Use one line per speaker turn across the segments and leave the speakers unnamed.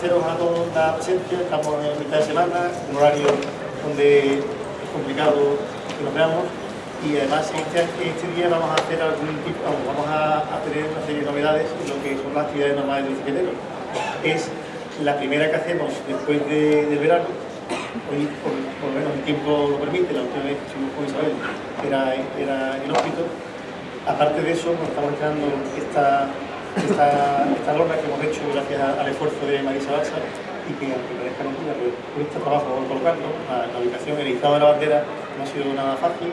primer lugar, eh, quiero agradeceros a todos la presencia. Estamos en mitad de semana, un horario donde es complicado que nos veamos y además este, este día vamos a hacer algún tipo, vamos a, tener una serie de novedades en lo que son las actividades normales del bicicletero. Es la primera que hacemos después de, verano, hoy por, lo menos el tiempo lo permite, la última vez que estuvimos con Isabel era, era en hospital. Aparte de eso, nos estamos creando esta, esta, esta norma que hemos hecho gracias al esfuerzo de Marisa Balsa y que aunque parezca no pero cuesta trabajo colocarlo, la, la ubicación, el izado de la bandera no ha sido nada fácil,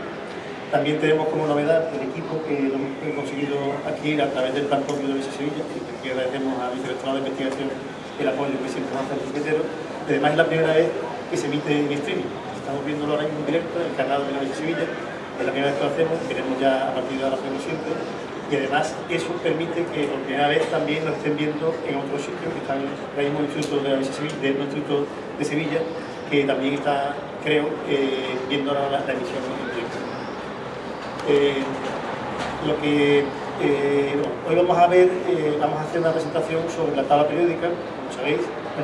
también tenemos como novedad el equipo que hemos conseguido adquirir a través del plan propio de Luis Sevilla, que agradecemos al vicerrectorado de investigación el apoyo que siempre nos hace el secretario. Además es la primera vez que se emite en streaming. Estamos viéndolo ahora mismo en directo en el canal de la Sevilla. Es la primera vez que lo hacemos, queremos ya a partir de ahora hacerlo siempre. Y además eso permite que por primera vez también lo estén viendo en otros sitios, que están ahora mismo el Instituto de la del Instituto de Sevilla, que también está, creo, eh, viendo ahora la, emisión en. Eh, lo que eh, hoy vamos a ver, eh, vamos a hacer una presentación sobre la tabla periódica, como sabéis.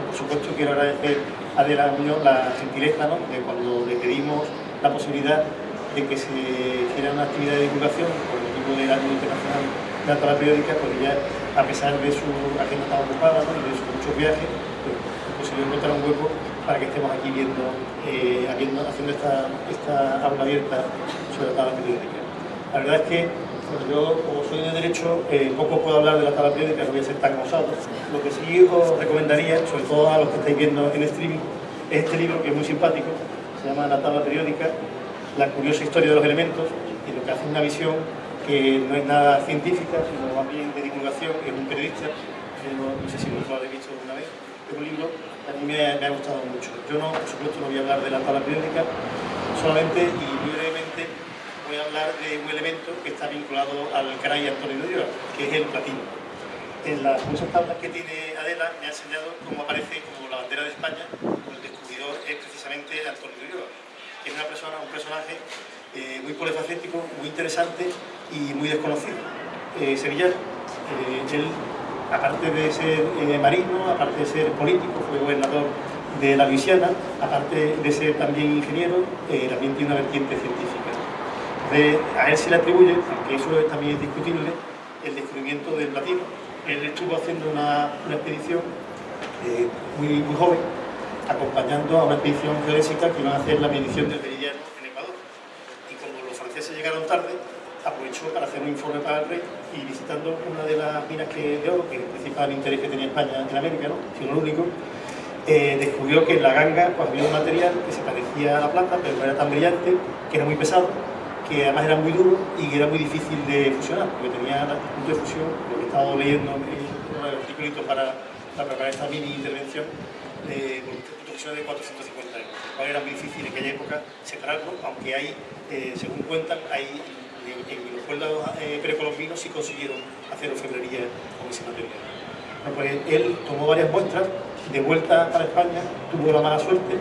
por supuesto quiero agradecer a Adela Muñoz la gentileza de cuando le pedimos la posibilidad de que se hiciera una actividad de divulgación por internacional de la tabla periódica, porque ya a pesar de su agenda tan ocupada y de sus muchos viajes, pues, es posible encontrar un hueco para que estemos aquí viendo, haciendo esta, esta aula abierta sobre la tabla periódica. La verdad es que yo, como soy de Derecho, eh, poco puedo hablar de la tabla periódica, no voy a ser tan osado. Lo que sí os recomendaría, sobre todo a los que estáis viendo en streaming, es este libro que es muy simpático, se llama La tabla periódica, la curiosa historia de los elementos, y lo que hace una visión que no es nada científica, sino más bien de divulgación, es un periodista, no, sé si lo habéis visto alguna vez, es un libro que a mí me ha, gustado mucho. Yo no, por supuesto, no voy a hablar de la tabla periódica, solamente y muy brevemente voy a hablar de un elemento que está vinculado al caray Antonio de que es el platino. En las muchas tablas que tiene Adela me ha enseñado cómo aparece como la bandera de España, el descubridor es precisamente Antonio de que es una persona, un personaje eh, muy polifacético, muy interesante y muy desconocido. Eh, Sevilla, eh, él, aparte de ser marino, aparte de ser político, fue gobernador de la Luisiana, aparte de ser también ingeniero, también tiene una vertiente científica a él se le atribuye, aunque eso también es discutible, el descubrimiento del platino. Él estuvo haciendo una, expedición eh, muy, joven, acompañando a una expedición geodésica que iba a hacer la medición del meridiano franceses llegaron tarde, aprovechó para hacer un informe para el rey y visitando una de las minas que, de oro, que es el principal interés que tenía España en América, ¿no? el único, eh, descubrió que en la ganga pues, había un material que se parecía a la plata, pero no era tan brillante, que era muy pesado que además era muy duro y que era muy difícil de fusionar, porque tenía punto de fusión, lo que he estado leyendo en un artículo para, para preparar esta mini intervención, con punto de fusión de 450 euros, lo cual era muy difícil en aquella época separarlo, aunque hay, eh, según cuentan, hay, en, los pueblos eh, precolombinos sí consiguieron hacer orfebrería con ese material. Bueno, pues él tomó varias muestras, de vuelta para España, tuvo la mala suerte,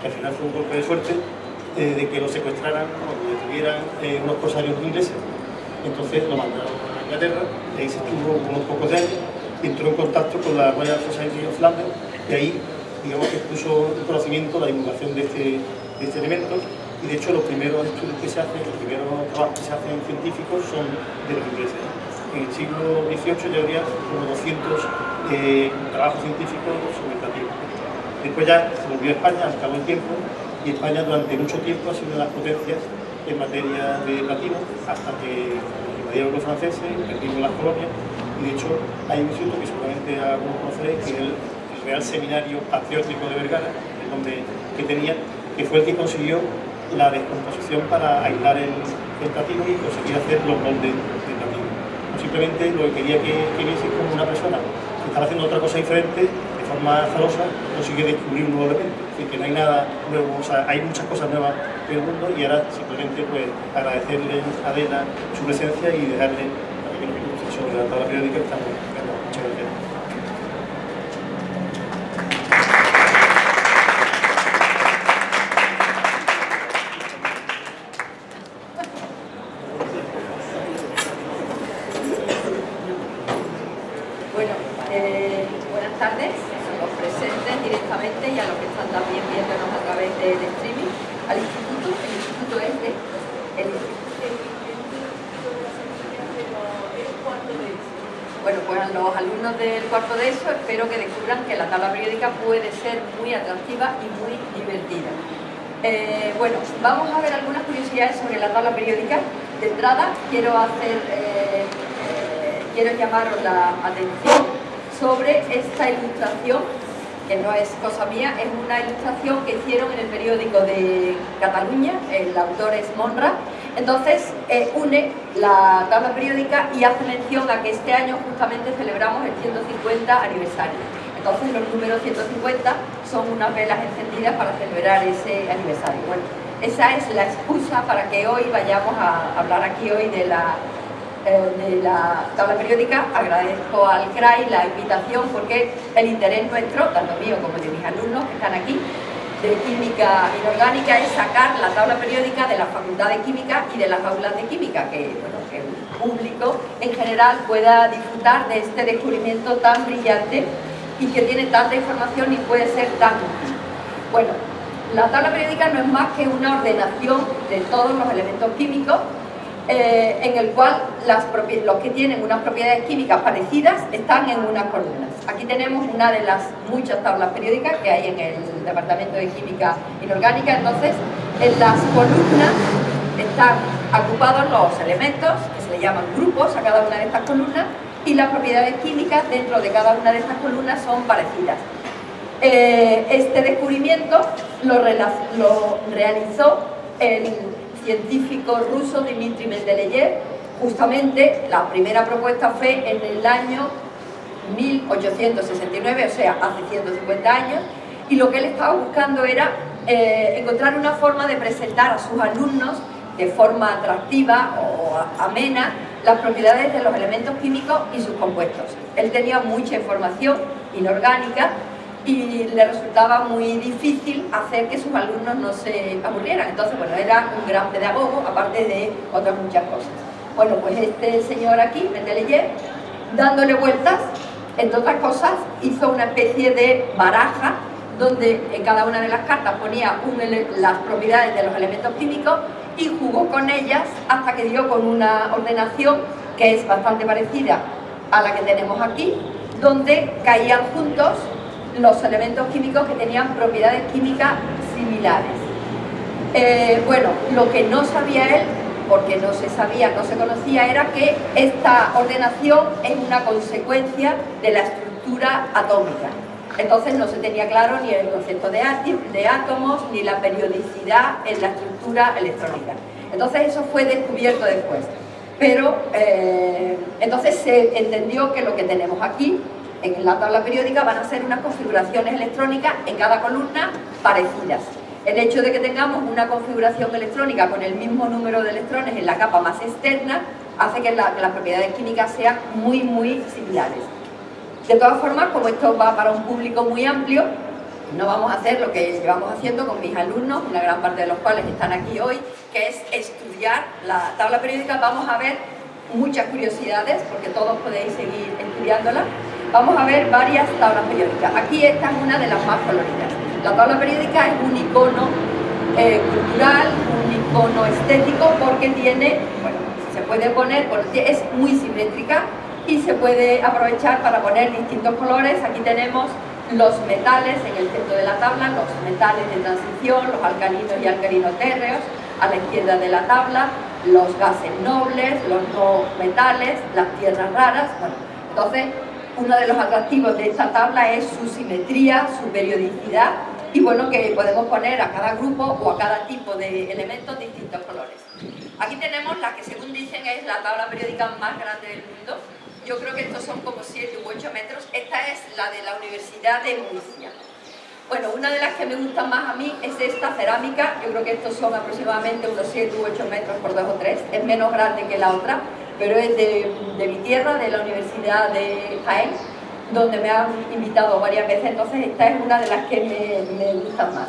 que al final fue un golpe de suerte, eh, de que lo secuestraran o que detuvieran eh, unos corsarios ingleses. Entonces lo mandaron a Inglaterra, ahí se estuvo unos pocos de años, entró en contacto con la Royal Society of London, y ahí digamos que puso en conocimiento la divulgación de este, de este elemento, y de hecho los primeros estudios que se hacen, los primeros trabajos que se hacen científicos son de los ingleses. En el siglo XVIII ya habría como 200 eh, trabajos científicos sobre platino. Después ya se volvió a España, al cabo del tiempo, y España durante mucho tiempo ha sido una de las potencias en materia de platino hasta que invadieron los franceses, perdimos las colonias y de hecho hay un instituto que seguramente algunos conoceréis que es el, Real Seminario Patriótico de Vergara, el nombre que tenía, que fue el que consiguió la descomposición para aislar el, platino y conseguir hacer los moldes de platino. simplemente lo que quería que, que viese como una persona que estaba haciendo otra cosa diferente forma azarosa consigue descubrir un nuevo elemento. Es decir, que no hay nada nuevo, o sea, hay muchas cosas nuevas en el mundo y ahora simplemente pues agradecerle a Adela su presencia y dejarle a pequeños minutos sobre la tabla periódica que estamos Muchas gracias.
Bueno, eh, tardes a los presentes directamente y a los que están también viéndonos a través del streaming al instituto. El instituto es de... El, bueno, pues a los alumnos del cuarto de eso espero que descubran que la tabla periódica puede ser muy atractiva y muy divertida. Eh, bueno, vamos a ver algunas curiosidades sobre la tabla periódica. De entrada, quiero hacer, eh, eh, quiero llamaros la atención sobre esta ilustración, que no es cosa mía, es una ilustración que hicieron en el periódico de Cataluña, el autor es Monra, entonces une la tabla periódica y hace mención a que este año justamente celebramos el 150 aniversario. Entonces los números 150 son unas velas encendidas para celebrar ese aniversario. Bueno, esa es la excusa para que hoy vayamos a hablar aquí hoy de la, eh, de la tabla periódica. Agradezco al CRAI la invitación porque el interés nuestro, tanto mío como de mis alumnos que están aquí, de química inorgánica es sacar la tabla periódica de la Facultad de Química y de las aulas de química, que, bueno, que el público en general pueda disfrutar de este descubrimiento tan brillante y que tiene tanta información y puede ser tan útil. Bueno, la tabla periódica no es más que una ordenación de todos los elementos químicos eh, en el cual los que tienen unas propiedades químicas parecidas están en unas columnas. Aquí tenemos una de las muchas tablas periódicas que hay en el Departamento de Química Inorgánica, entonces en las columnas están ocupados los elementos, que se le llaman grupos a cada una de estas columnas, y las propiedades químicas dentro de cada una de estas columnas son parecidas. Eh, este descubrimiento lo, realizó el científico ruso Dmitry Mendeleev, justamente la primera propuesta fue en el año 1869, o sea, hace 150 años, y lo que él estaba buscando era eh, encontrar una forma de presentar a sus alumnos de forma atractiva o amena las propiedades de los elementos químicos y sus compuestos. Él tenía mucha información inorgánica y le resultaba muy difícil hacer que sus alumnos no se aburrieran. Entonces, bueno, era un gran pedagogo, aparte de otras muchas cosas. Bueno, pues este señor aquí, Mendeleev, dándole vueltas, entre otras cosas, hizo una especie de baraja donde en cada una de las cartas ponía las propiedades de los elementos químicos y jugó con ellas hasta que dio con una ordenación que es bastante parecida a la que tenemos aquí, donde caían juntos los elementos químicos que tenían propiedades químicas similares. Eh, bueno, lo que no sabía él, porque no se sabía, no se conocía, era que esta ordenación es una consecuencia de la estructura atómica. Entonces no se tenía claro ni el concepto de, átomos ni la periodicidad en la estructura electrónica. Entonces eso fue descubierto después. Pero eh, entonces se entendió que lo que tenemos aquí en la tabla periódica van a ser unas configuraciones electrónicas en cada columna parecidas. El hecho de que tengamos una configuración electrónica con el mismo número de electrones en la capa más externa hace que las propiedades químicas sean muy, muy similares. De todas formas, como esto va para un público muy amplio, no vamos a hacer lo que llevamos haciendo con mis alumnos, una gran parte de los cuales están aquí hoy, que es estudiar la tabla periódica. Vamos a ver muchas curiosidades, porque todos podéis seguir estudiándola. Vamos a ver varias tablas periódicas. Aquí esta es una de las más coloridas. La tabla periódica es un icono eh, cultural, un icono estético, porque tiene, bueno, se puede poner, es muy simétrica, y se puede aprovechar para poner distintos colores. Aquí tenemos los metales en el centro de la tabla, los metales de transición, los alcalinos y alcalinos térreos, a la izquierda de la tabla, los gases nobles, los no metales, las tierras raras. Bueno, entonces, uno de los atractivos de esta tabla es su simetría, su periodicidad y bueno, que podemos poner a cada grupo o a cada tipo de elementos distintos colores. Aquí tenemos la que según dicen es la tabla periódica más grande del mundo, yo creo que estos son como 7 u 8 metros. Esta es la de la Universidad de Murcia. Bueno, una de las que me gustan más a mí es esta cerámica. Yo creo que estos son aproximadamente unos 7 u 8 metros por 2 o 3. Es menos grande que la otra, pero es de, mi tierra, de la Universidad de Jaén, donde me han invitado varias veces. Entonces esta es una de las que me, me gustan más.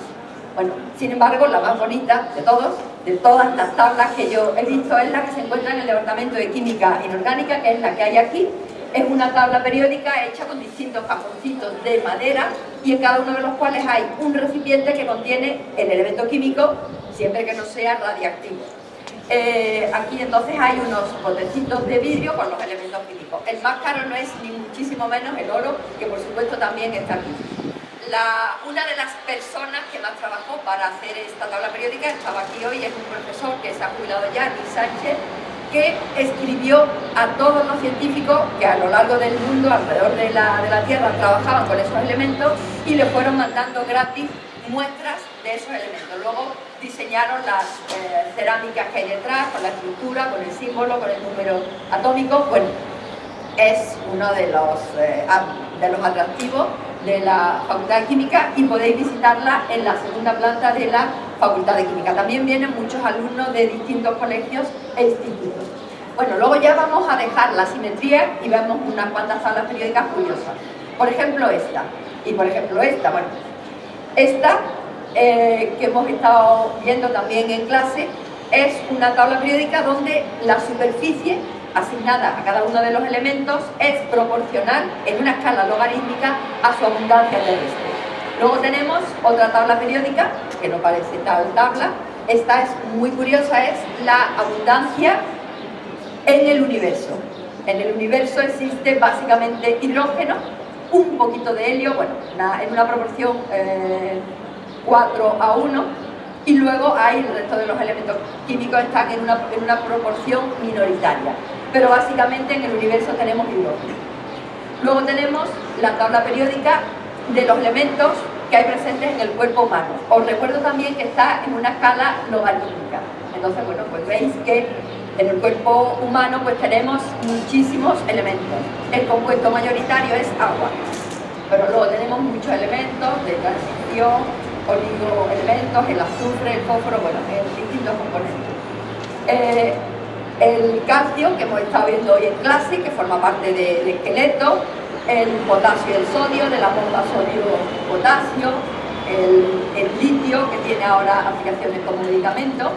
Bueno, sin embargo, la más bonita de todos, de todas las tablas que yo he visto, es la que se encuentra en el Departamento de Química Inorgánica, que es la que hay aquí, es una tabla periódica hecha con distintos cajoncitos de madera y en cada uno de los cuales hay un recipiente que contiene el elemento químico, siempre que no sea radiactivo. Eh, aquí entonces hay unos botecitos de vidrio con los elementos químicos. El más caro no es ni muchísimo menos el oro, que por supuesto también está aquí. una de las personas que más trabajó para hacer esta tabla periódica estaba aquí hoy, es un profesor que se ha jubilado ya, Luis Sánchez, que escribió a todos los científicos que a lo largo del mundo, alrededor de la, de la Tierra, trabajaban con esos elementos y le fueron mandando gratis muestras de esos elementos. Luego diseñaron las eh, cerámicas que hay detrás, con la estructura, con el símbolo, con el número atómico. Bueno, es uno de los, eh, de los atractivos de la Facultad de Química y podéis visitarla en la segunda planta de la Facultad de Química. También vienen muchos alumnos de distintos colegios e institutos. Bueno, luego ya vamos a dejar la simetría y vemos unas cuantas tablas periódicas curiosas. Por ejemplo esta, y por ejemplo esta, bueno, esta eh, que hemos estado viendo también en clase es una tabla periódica donde la superficie asignada a cada uno de los elementos es proporcional en una escala logarítmica a su abundancia terrestre. Luego tenemos otra tabla periódica, que no parece tal tabla, esta es muy curiosa, es la abundancia en el universo. En el universo existe básicamente hidrógeno, un poquito de helio, bueno, en una proporción 4 eh, a 1, y luego hay el resto de los elementos químicos están en una, en una proporción minoritaria pero básicamente en el universo tenemos hidrógeno. Luego tenemos la tabla periódica de los elementos que hay presentes en el cuerpo humano. Os recuerdo también que está en una escala logarítmica. Entonces, bueno, pues veis que en el cuerpo humano pues tenemos muchísimos elementos. El compuesto mayoritario es agua, pero luego tenemos muchos elementos de transición, oligoelementos, el azufre, el fósforo, bueno, en distintos componentes. Eh, el calcio, que hemos estado viendo hoy en clase, que forma parte del esqueleto, el potasio y el sodio, de la bomba sodio-potasio, el, litio, que tiene ahora aplicaciones como medicamento.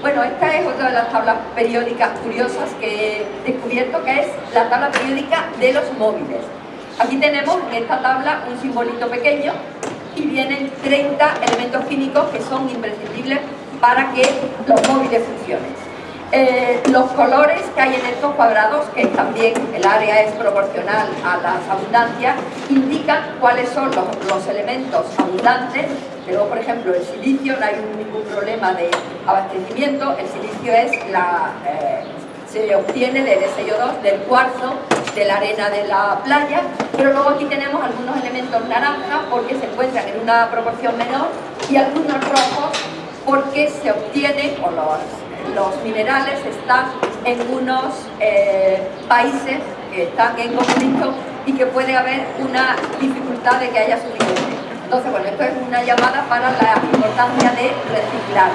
Bueno, esta es otra de las tablas periódicas curiosas que he descubierto, que es la tabla periódica de los móviles. Aquí tenemos en esta tabla un simbolito pequeño y vienen 30 elementos químicos que son imprescindibles para que los móviles funcionen. Eh, los colores que hay en estos cuadrados, que también el área es proporcional a las abundancias, indican cuáles son los, elementos abundantes. Luego, por ejemplo, el silicio, no hay ningún problema de abastecimiento, el silicio es la, eh, se obtiene del SiO2, del cuarzo, de la arena de la playa, pero luego aquí tenemos algunos elementos naranjas porque se encuentran en una proporción menor y algunos rojos porque se obtienen, o los los minerales están en unos eh, países que están en conflicto y que puede haber una dificultad de que haya suficiente. Entonces, bueno, esto es una llamada para la importancia de reciclar,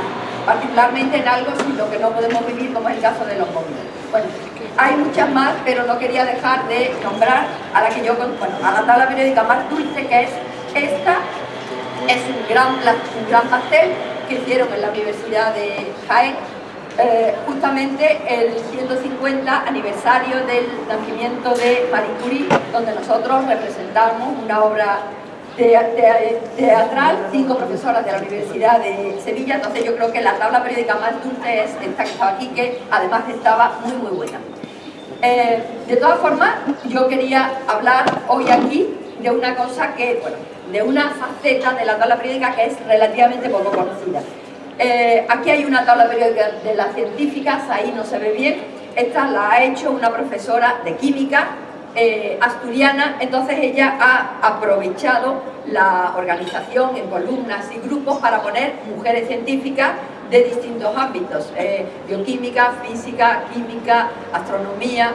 particularmente en algo sin lo que no podemos vivir, como es el caso de los móviles. Bueno, hay muchas más, pero no quería dejar de nombrar a la que yo, bueno, a la tabla periódica más dulce, que es esta, es un gran, un gran pastel que hicieron en la Universidad de Jaén eh, justamente el 150 aniversario del nacimiento de Marie Curie, donde nosotros representamos una obra teatral, cinco profesoras de la Universidad de Sevilla, entonces yo creo que la tabla periódica más dulce es esta que estaba aquí, que además estaba muy muy buena. Eh, de todas formas, yo quería hablar hoy aquí de una cosa que, bueno, de una faceta de la tabla periódica que es relativamente poco conocida. Eh, aquí hay una tabla periódica de las científicas, ahí no se ve bien. Esta la ha hecho una profesora de química eh, asturiana, entonces ella ha aprovechado la organización en columnas y grupos para poner mujeres científicas de distintos ámbitos, eh, bioquímica, física, química, astronomía.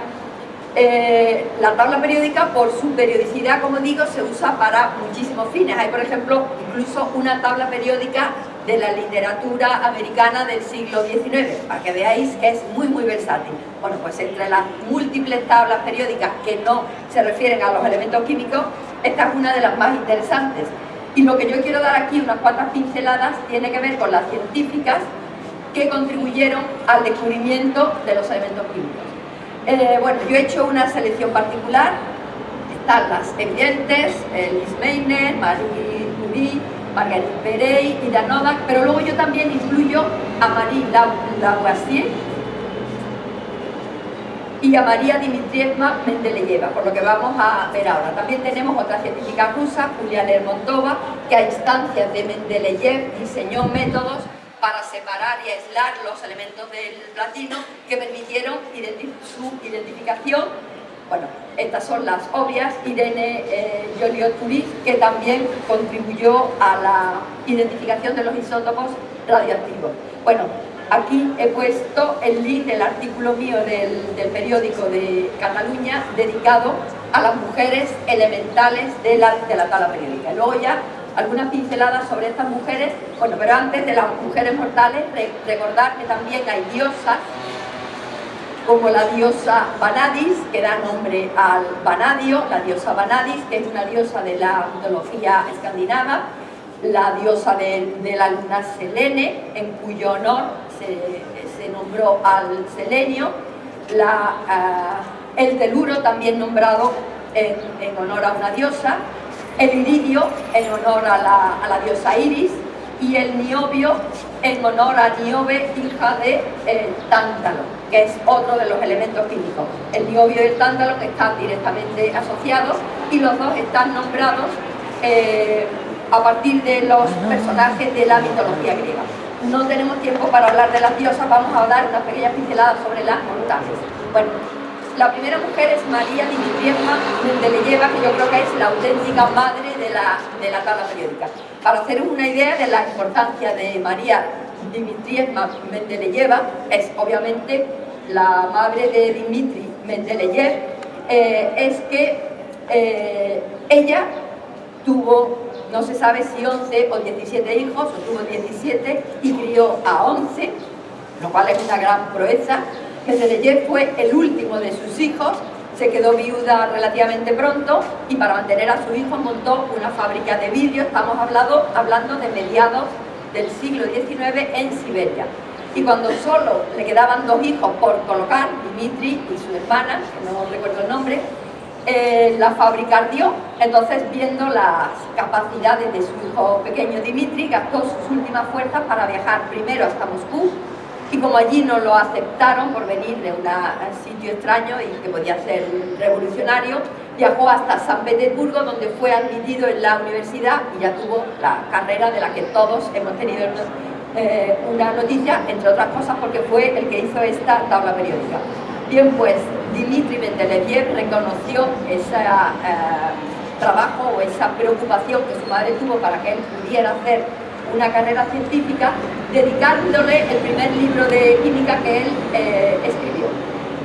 la tabla periódica, por su periodicidad, como digo, se usa para muchísimos fines. Hay, por ejemplo, incluso una tabla periódica de la literatura americana del siglo XIX, para que veáis que es muy muy versátil. Bueno, pues entre las múltiples tablas periódicas que no se refieren a los elementos químicos, esta es una de las más interesantes. Y lo que yo quiero dar aquí, unas cuantas pinceladas, tiene que ver con las científicas que contribuyeron al descubrimiento de los elementos químicos. Eh, bueno, yo he hecho una selección particular, están las evidentes, Liz Meiner, Marie Curie, Marguerite Perey, Ida Novak, pero luego yo también incluyo a Marie Lavoisier y a María Dmitrievna Mendeleyeva, por lo que vamos a ver ahora. También tenemos otra científica rusa, Julia Lermontova, que a instancias de Mendeleyev diseñó métodos para separar y aislar los elementos del platino que permitieron su identificación. Bueno, estas son las obvias, Irene eh, Joliot-Curie, que también contribuyó a la identificación de los isótopos radioactivos. Bueno, aquí he puesto el link del artículo mío del, periódico de Cataluña dedicado a las mujeres elementales de la, de la tabla periódica. Luego ya algunas pinceladas sobre estas mujeres, bueno, pero antes de las mujeres mortales, recordar que también hay diosas, como la diosa Vanadis, que da nombre al Vanadio, la diosa Vanadis, que es una diosa de la mitología escandinava, la diosa de, la luna Selene, en cuyo honor se, nombró al selenio, eh, el teluro, también nombrado en, en honor a una diosa, el iridio en honor a la, diosa Iris y el niobio en honor a Niobe, hija de eh, Tántalo, que es otro de los elementos químicos. El niobio y el tántalo están directamente asociados y los dos están nombrados eh, a partir de los personajes de la mitología griega. No tenemos tiempo para hablar de las diosas, vamos a dar unas pequeñas pinceladas sobre las montañas. Bueno, la primera mujer es María Dimitrievna Mendeleyeva, que yo creo que es la auténtica madre de la, de la tabla periódica. Para hacer una idea de la importancia de María Dimitrievna Mendeleyeva, es obviamente la madre de Dimitri Mendeleyev, eh, es que eh, ella tuvo, no se sabe si 11 o 17 hijos, o tuvo 17 y crió a 11, lo cual es una gran proeza, Mendeleyev fue el último de sus hijos, se quedó viuda relativamente pronto y para mantener a su hijo montó una fábrica de vidrio, estamos hablando de mediados del siglo XIX en Siberia. Y cuando solo le quedaban dos hijos por colocar, Dimitri y su hermana, que no recuerdo el nombre, eh, la fábrica ardió, entonces viendo las capacidades de su hijo pequeño Dimitri, gastó sus últimas fuerzas para viajar primero hasta Moscú, y como allí no lo aceptaron por venir de un sitio extraño y que podía ser revolucionario, viajó hasta San Petersburgo donde fue admitido en la universidad y ya tuvo la carrera de la que todos hemos tenido eh, una noticia, entre otras cosas porque fue el que hizo esta tabla periódica. Bien, pues Dimitri Mendeleev reconoció ese eh, trabajo o esa preocupación que su madre tuvo para que él pudiera hacer una carrera científica, dedicándole el primer libro de química que él eh, escribió,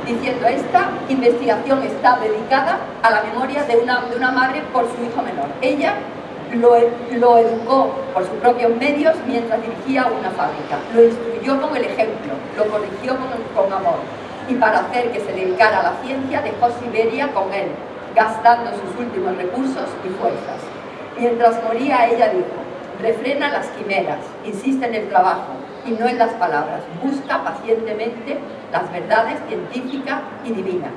diciendo esta investigación está dedicada a la memoria de una, de una madre por su hijo menor. Ella lo, lo, educó por sus propios medios mientras dirigía una fábrica, lo instruyó con el ejemplo, lo corrigió con, con amor y para hacer que se dedicara a la ciencia dejó Siberia con él, gastando sus últimos recursos y fuerzas. Mientras moría ella dijo, refrena las quimeras, insiste en el trabajo y no en las palabras, busca pacientemente las verdades científicas y divinas.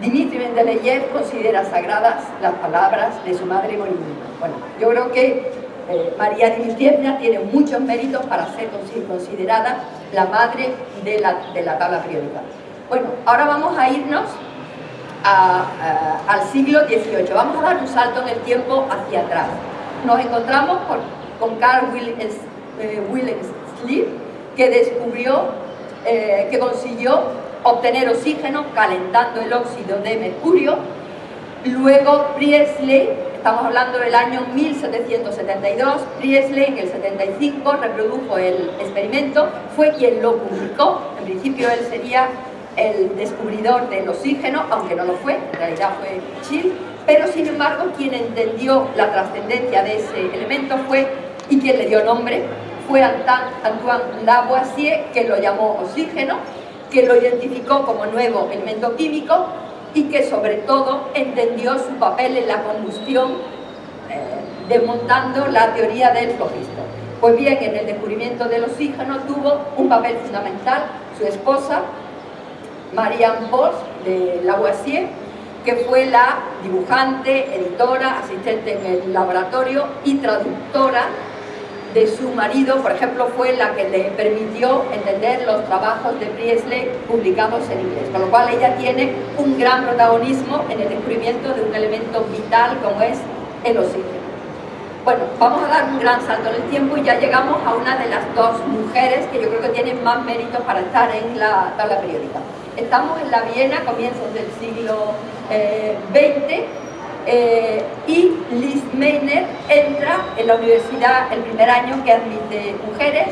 Dimitri Mendeleev considera sagradas las palabras de su madre Morimina. Bueno, yo creo que eh, María Dimitrievna tiene muchos méritos para ser considerada la madre de la, de la tabla periódica. Bueno, ahora vamos a irnos al siglo XVIII. Vamos a dar un salto en el tiempo hacia atrás nos encontramos con, Carl Wilhelm eh, que descubrió, eh, que consiguió obtener oxígeno calentando el óxido de mercurio. Luego Priestley, estamos hablando del año 1772, Priestley en el 75 reprodujo el experimento, fue quien lo publicó, en principio él sería el descubridor del oxígeno, aunque no lo fue, en realidad fue Schill, pero sin embargo quien entendió la trascendencia de ese elemento fue, y quien le dio nombre, fue Antoine Lavoisier, que lo llamó oxígeno, que lo identificó como nuevo elemento químico y que sobre todo entendió su papel en la combustión, eh, desmontando la teoría del flogisto. Pues bien, en el descubrimiento del oxígeno tuvo un papel fundamental su esposa, Marianne Bosch de Lavoisier, que fue la dibujante, editora, asistente en el laboratorio y traductora de su marido, por ejemplo, fue la que le permitió entender los trabajos de Priestley publicados en inglés, con lo cual ella tiene un gran protagonismo en el descubrimiento de un elemento vital como es el oxígeno. Bueno, vamos a dar un gran salto en el tiempo y ya llegamos a una de las dos mujeres que yo creo que tienen más méritos para estar en la tabla periódica. Estamos en la Viena, comienzos del siglo XX, eh, y Liz Meiner entra en la universidad el primer año que admite mujeres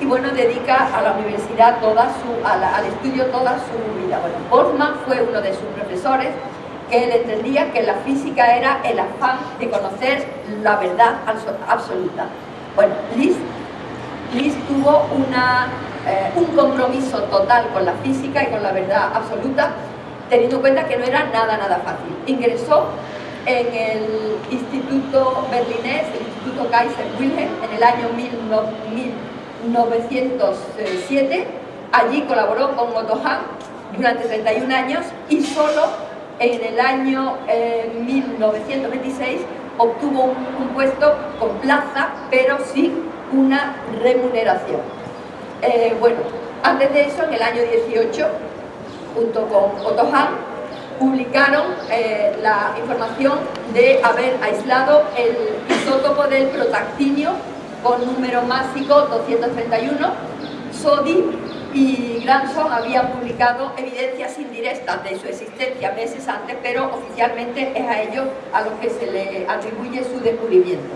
y bueno, dedica a la universidad toda su, al estudio toda su vida. Bueno, Boltzmann fue uno de sus profesores que él entendía que la física era el afán de conocer la verdad absoluta. Bueno, Liz, Liz tuvo una, eh, un compromiso total con la física y con la verdad absoluta, teniendo en cuenta que no era nada, nada fácil. Ingresó en el Instituto Berlinés, el Instituto Kaiser Wilhelm, en el año 1907. Allí colaboró con Otto Hahn durante 31 años y solo en el año 1926 eh, obtuvo un, puesto con plaza, pero sin una remuneración. Eh, bueno, antes de eso, en el año 18, junto con Otto Hahn, publicaron eh, la información de haber aislado el isótopo del protactinio con número másico 231. Sodi y Granson habían publicado evidencias indirectas de su existencia meses antes, pero oficialmente es a ellos a los que se le atribuye su descubrimiento.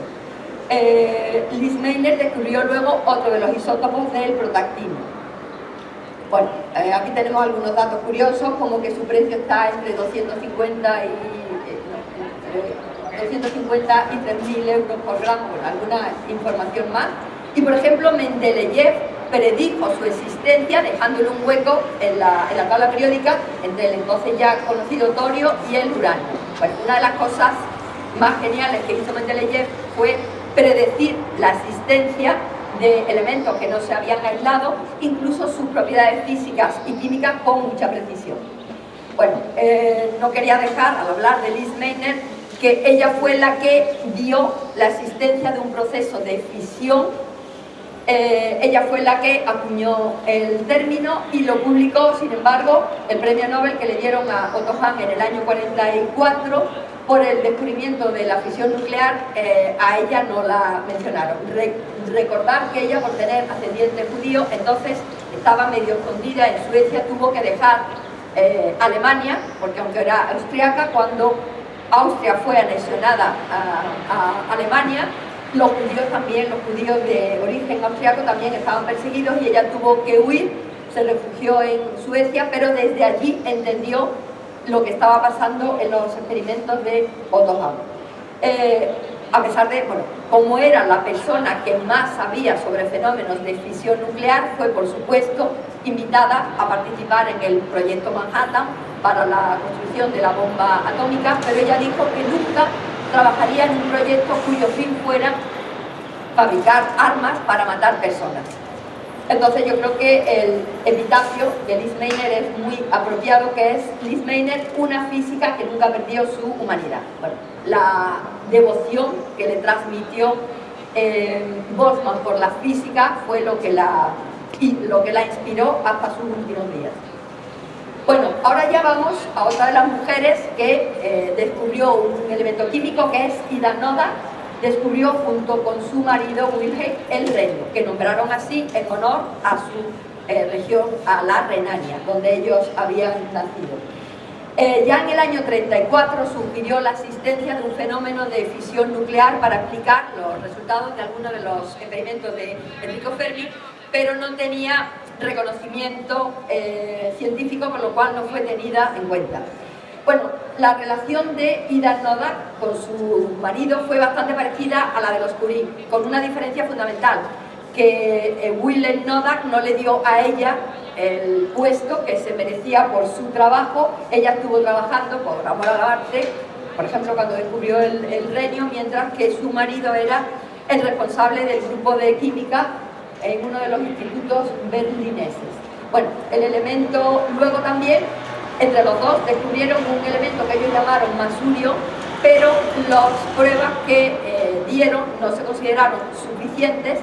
Eh, Liz Meiner descubrió luego otro de los isótopos del protactinio bueno, eh, aquí tenemos algunos datos curiosos, como que su precio está entre 250 y, 250 eh, y 3.000 euros por gramo, alguna información más. Y por ejemplo, Mendeleev predijo su existencia dejándole un hueco en la, en la tabla periódica entre el entonces ya conocido torio y el uranio. Bueno, una de las cosas más geniales que hizo Mendeleev fue predecir la existencia de elementos que no se habían aislado, incluso sus propiedades físicas y químicas con mucha precisión. Bueno, eh, no quería dejar, al hablar de Liz Meitner, que ella fue la que dio la existencia de un proceso de fisión eh, ella fue la que acuñó el término y lo publicó, sin embargo, el premio Nobel que le dieron a Otto Hahn en el año 44 por el descubrimiento de la fisión nuclear, eh, a ella no la mencionaron. recordar que ella, por tener ascendiente judío, entonces estaba medio escondida en Suecia, tuvo que dejar eh, Alemania, porque aunque era austriaca, cuando Austria fue anexionada a Alemania, los judíos también, los judíos de origen austriaco también estaban perseguidos y ella tuvo que huir, se refugió en Suecia, pero desde allí entendió lo que estaba pasando en los experimentos de Otto Hahn. Eh, a pesar de, bueno, como era la persona que más sabía sobre fenómenos de fisión nuclear, fue por supuesto invitada a participar en el proyecto Manhattan para la construcción de la bomba atómica, pero ella dijo que nunca trabajaría en un proyecto cuyo fin fuera fabricar armas para matar personas. Entonces yo creo que el epitafio de Liz Meiner es muy apropiado, que es Liz Meiner, una física que nunca perdió su humanidad. La devoción que le transmitió eh, Boltzmann por la física fue lo que la, lo que la inspiró hasta sus últimos días. Bueno, ahora ya vamos a otra de las mujeres que eh, descubrió un elemento químico que es Ida Noda, descubrió junto con su marido Wilhelm el Renio, que nombraron así en honor a su eh, región, a la Renania, donde ellos habían nacido. Eh, ya en el año 34 sugirió la existencia de un fenómeno de fisión nuclear para explicar los resultados de algunos de los experimentos de Enrico Fermi, pero no tenía reconocimiento eh, científico, con lo cual no fue tenida en cuenta. Bueno, la relación de Ida Nodak con su marido fue bastante parecida a la de los Curie, con una diferencia fundamental, que eh, Willem Nodak no le dio a ella el puesto que se merecía por su trabajo, ella estuvo trabajando por amor al arte, por ejemplo cuando descubrió el, el mientras que su marido era el responsable del grupo de química en uno de los institutos berlineses. Bueno, el elemento, luego también, entre los dos descubrieron un elemento que ellos llamaron masurio, pero las pruebas que eh, dieron no se consideraron suficientes,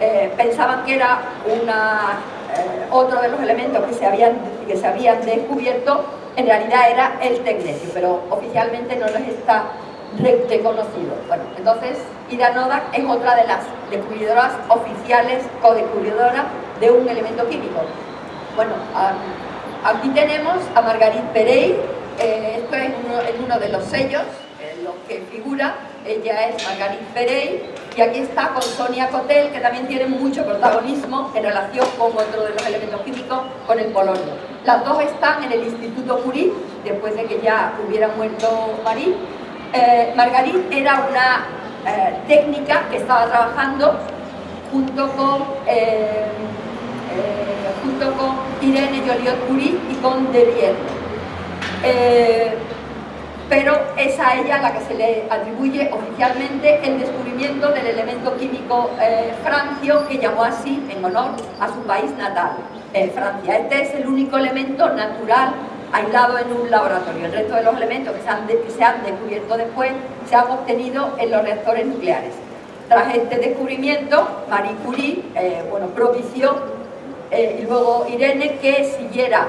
eh, pensaban que era eh, otro de los elementos que se, habían, que se habían descubierto, en realidad era el tecnecio, pero oficialmente no les está reconocido. Bueno, entonces Ida Novak es otra de las descubridoras oficiales, co-descubridoras de un elemento químico. Bueno, aquí tenemos a Margarit Perey, eh, esto es uno, uno, de los sellos en los que figura, ella es Margarit Perey, y aquí está con Sonia Cotel, que también tiene mucho protagonismo en relación con otro de los elementos químicos, con el polonio. Las dos están en el Instituto Curie, después de que ya hubiera muerto Marie, eh, Margarit era una eh, técnica que estaba trabajando junto con, eh, junto con Irene Joliot-Curie y con Derrière. pero es a ella la que se le atribuye oficialmente el descubrimiento del elemento químico francio que llamó así en honor a su país natal, Francia. Este es el único elemento natural aislado en un laboratorio. El resto de los elementos que se han, se han descubierto después se han obtenido en los reactores nucleares. Tras este descubrimiento, Marie Curie eh, bueno, propició eh, y luego Irene que siguiera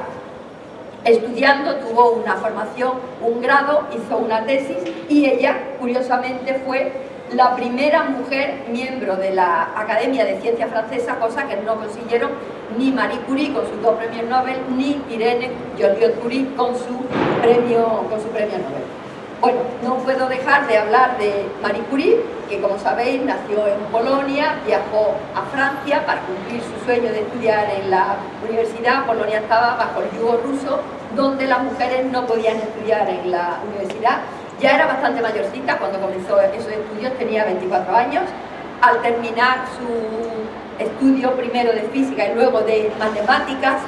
estudiando, tuvo una formación, un grado, hizo una tesis y ella, curiosamente, fue la primera mujer miembro de la Academia de Ciencias Francesa, cosa que no consiguieron ni Marie Curie con sus dos premios Nobel, ni Irene Joliot-Curie con, su premio, con su premio Nobel. Bueno, no puedo dejar de hablar de Marie Curie, que como sabéis nació en Polonia, viajó a Francia para cumplir su sueño de estudiar en la universidad. Polonia estaba bajo el yugo ruso, donde las mujeres no podían estudiar en la universidad ya era bastante mayorcita cuando comenzó esos estudios, tenía 24 años. Al terminar su estudio primero de física y luego de matemáticas,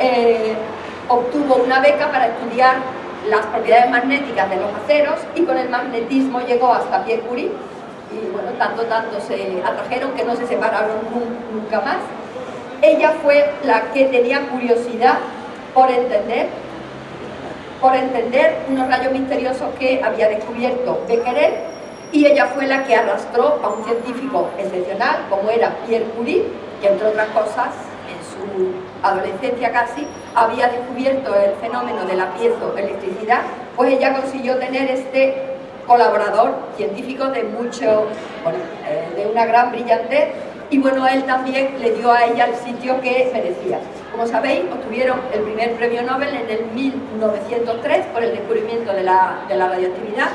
eh, obtuvo una beca para estudiar las propiedades magnéticas de los aceros y con el magnetismo llegó hasta Pierre Curie y bueno, tanto, tanto se atrajeron que no se separaron nunca más. Ella fue la que tenía curiosidad por entender por entender unos rayos misteriosos que había descubierto Becquerel y ella fue la que arrastró a un científico excepcional como era Pierre Curie, que entre otras cosas su adolescencia casi había descubierto el fenómeno de la piezoelectricidad, pues ella consiguió tener este colaborador científico de mucho, eh, de una gran brillantez y bueno, él también le dio a ella el sitio que merecía. Como sabéis, obtuvieron el primer premio Nobel en el 1903 por el descubrimiento de la, radioactividad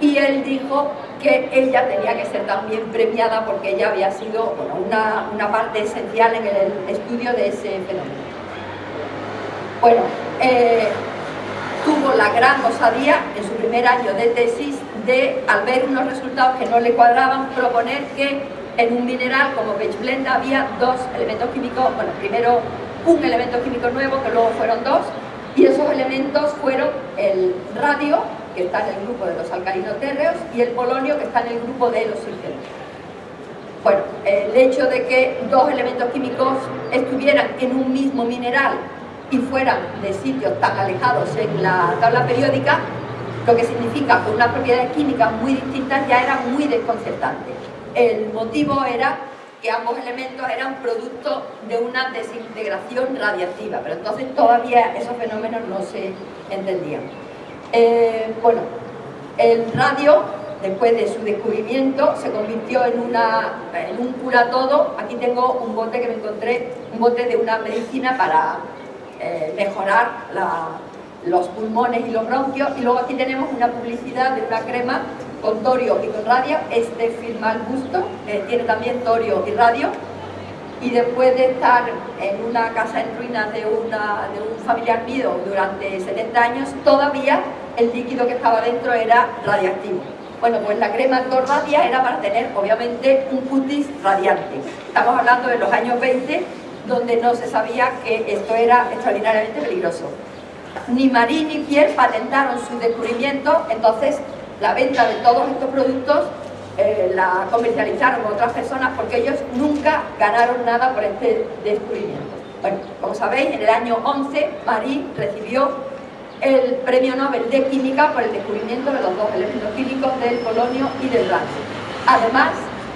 y él dijo que ella tenía que ser también premiada porque ella había sido una, parte esencial en el estudio de ese fenómeno. Bueno, eh, tuvo la gran osadía en su primer año de tesis de, al ver unos resultados que no le cuadraban, proponer que en un mineral como Blend había dos elementos químicos, bueno, primero un elemento químico nuevo, que luego fueron dos, y esos elementos fueron el radio, que está en el grupo de los alcalinos térreos, y el polonio, que está en el grupo de los sílgenos. Bueno, el hecho de que dos elementos químicos estuvieran en un mismo mineral y fueran de sitios tan alejados en la tabla periódica, lo que significa que unas propiedades químicas muy distintas ya era muy desconcertante. El motivo era que ambos elementos eran producto de una desintegración radiactiva, pero entonces todavía esos fenómenos no se entendían. Eh, bueno, el radio, después de su descubrimiento, se convirtió en, una, en un cura todo. Aquí tengo un bote que me encontré, un bote de una medicina para eh, mejorar los pulmones y los bronquios, y luego aquí tenemos una publicidad de una crema con torio y con radio, este firma el busto, tiene también torio y radio, y después de estar en una casa en ruinas de, un familiar mío durante 70 años, todavía el líquido que estaba dentro era radiactivo. Bueno, pues la crema Torradia era para tener, obviamente, un cutis radiante. Estamos hablando de los años 20, donde no se sabía que esto era extraordinariamente peligroso. Ni Marie ni Pierre patentaron su descubrimiento, entonces la venta de todos estos productos eh, la comercializaron otras personas porque ellos nunca ganaron nada por este descubrimiento. Bueno, como sabéis, en el año 11 Marie recibió el Premio Nobel de Química por el descubrimiento de los dos elementos químicos del polonio y del rancio. Además,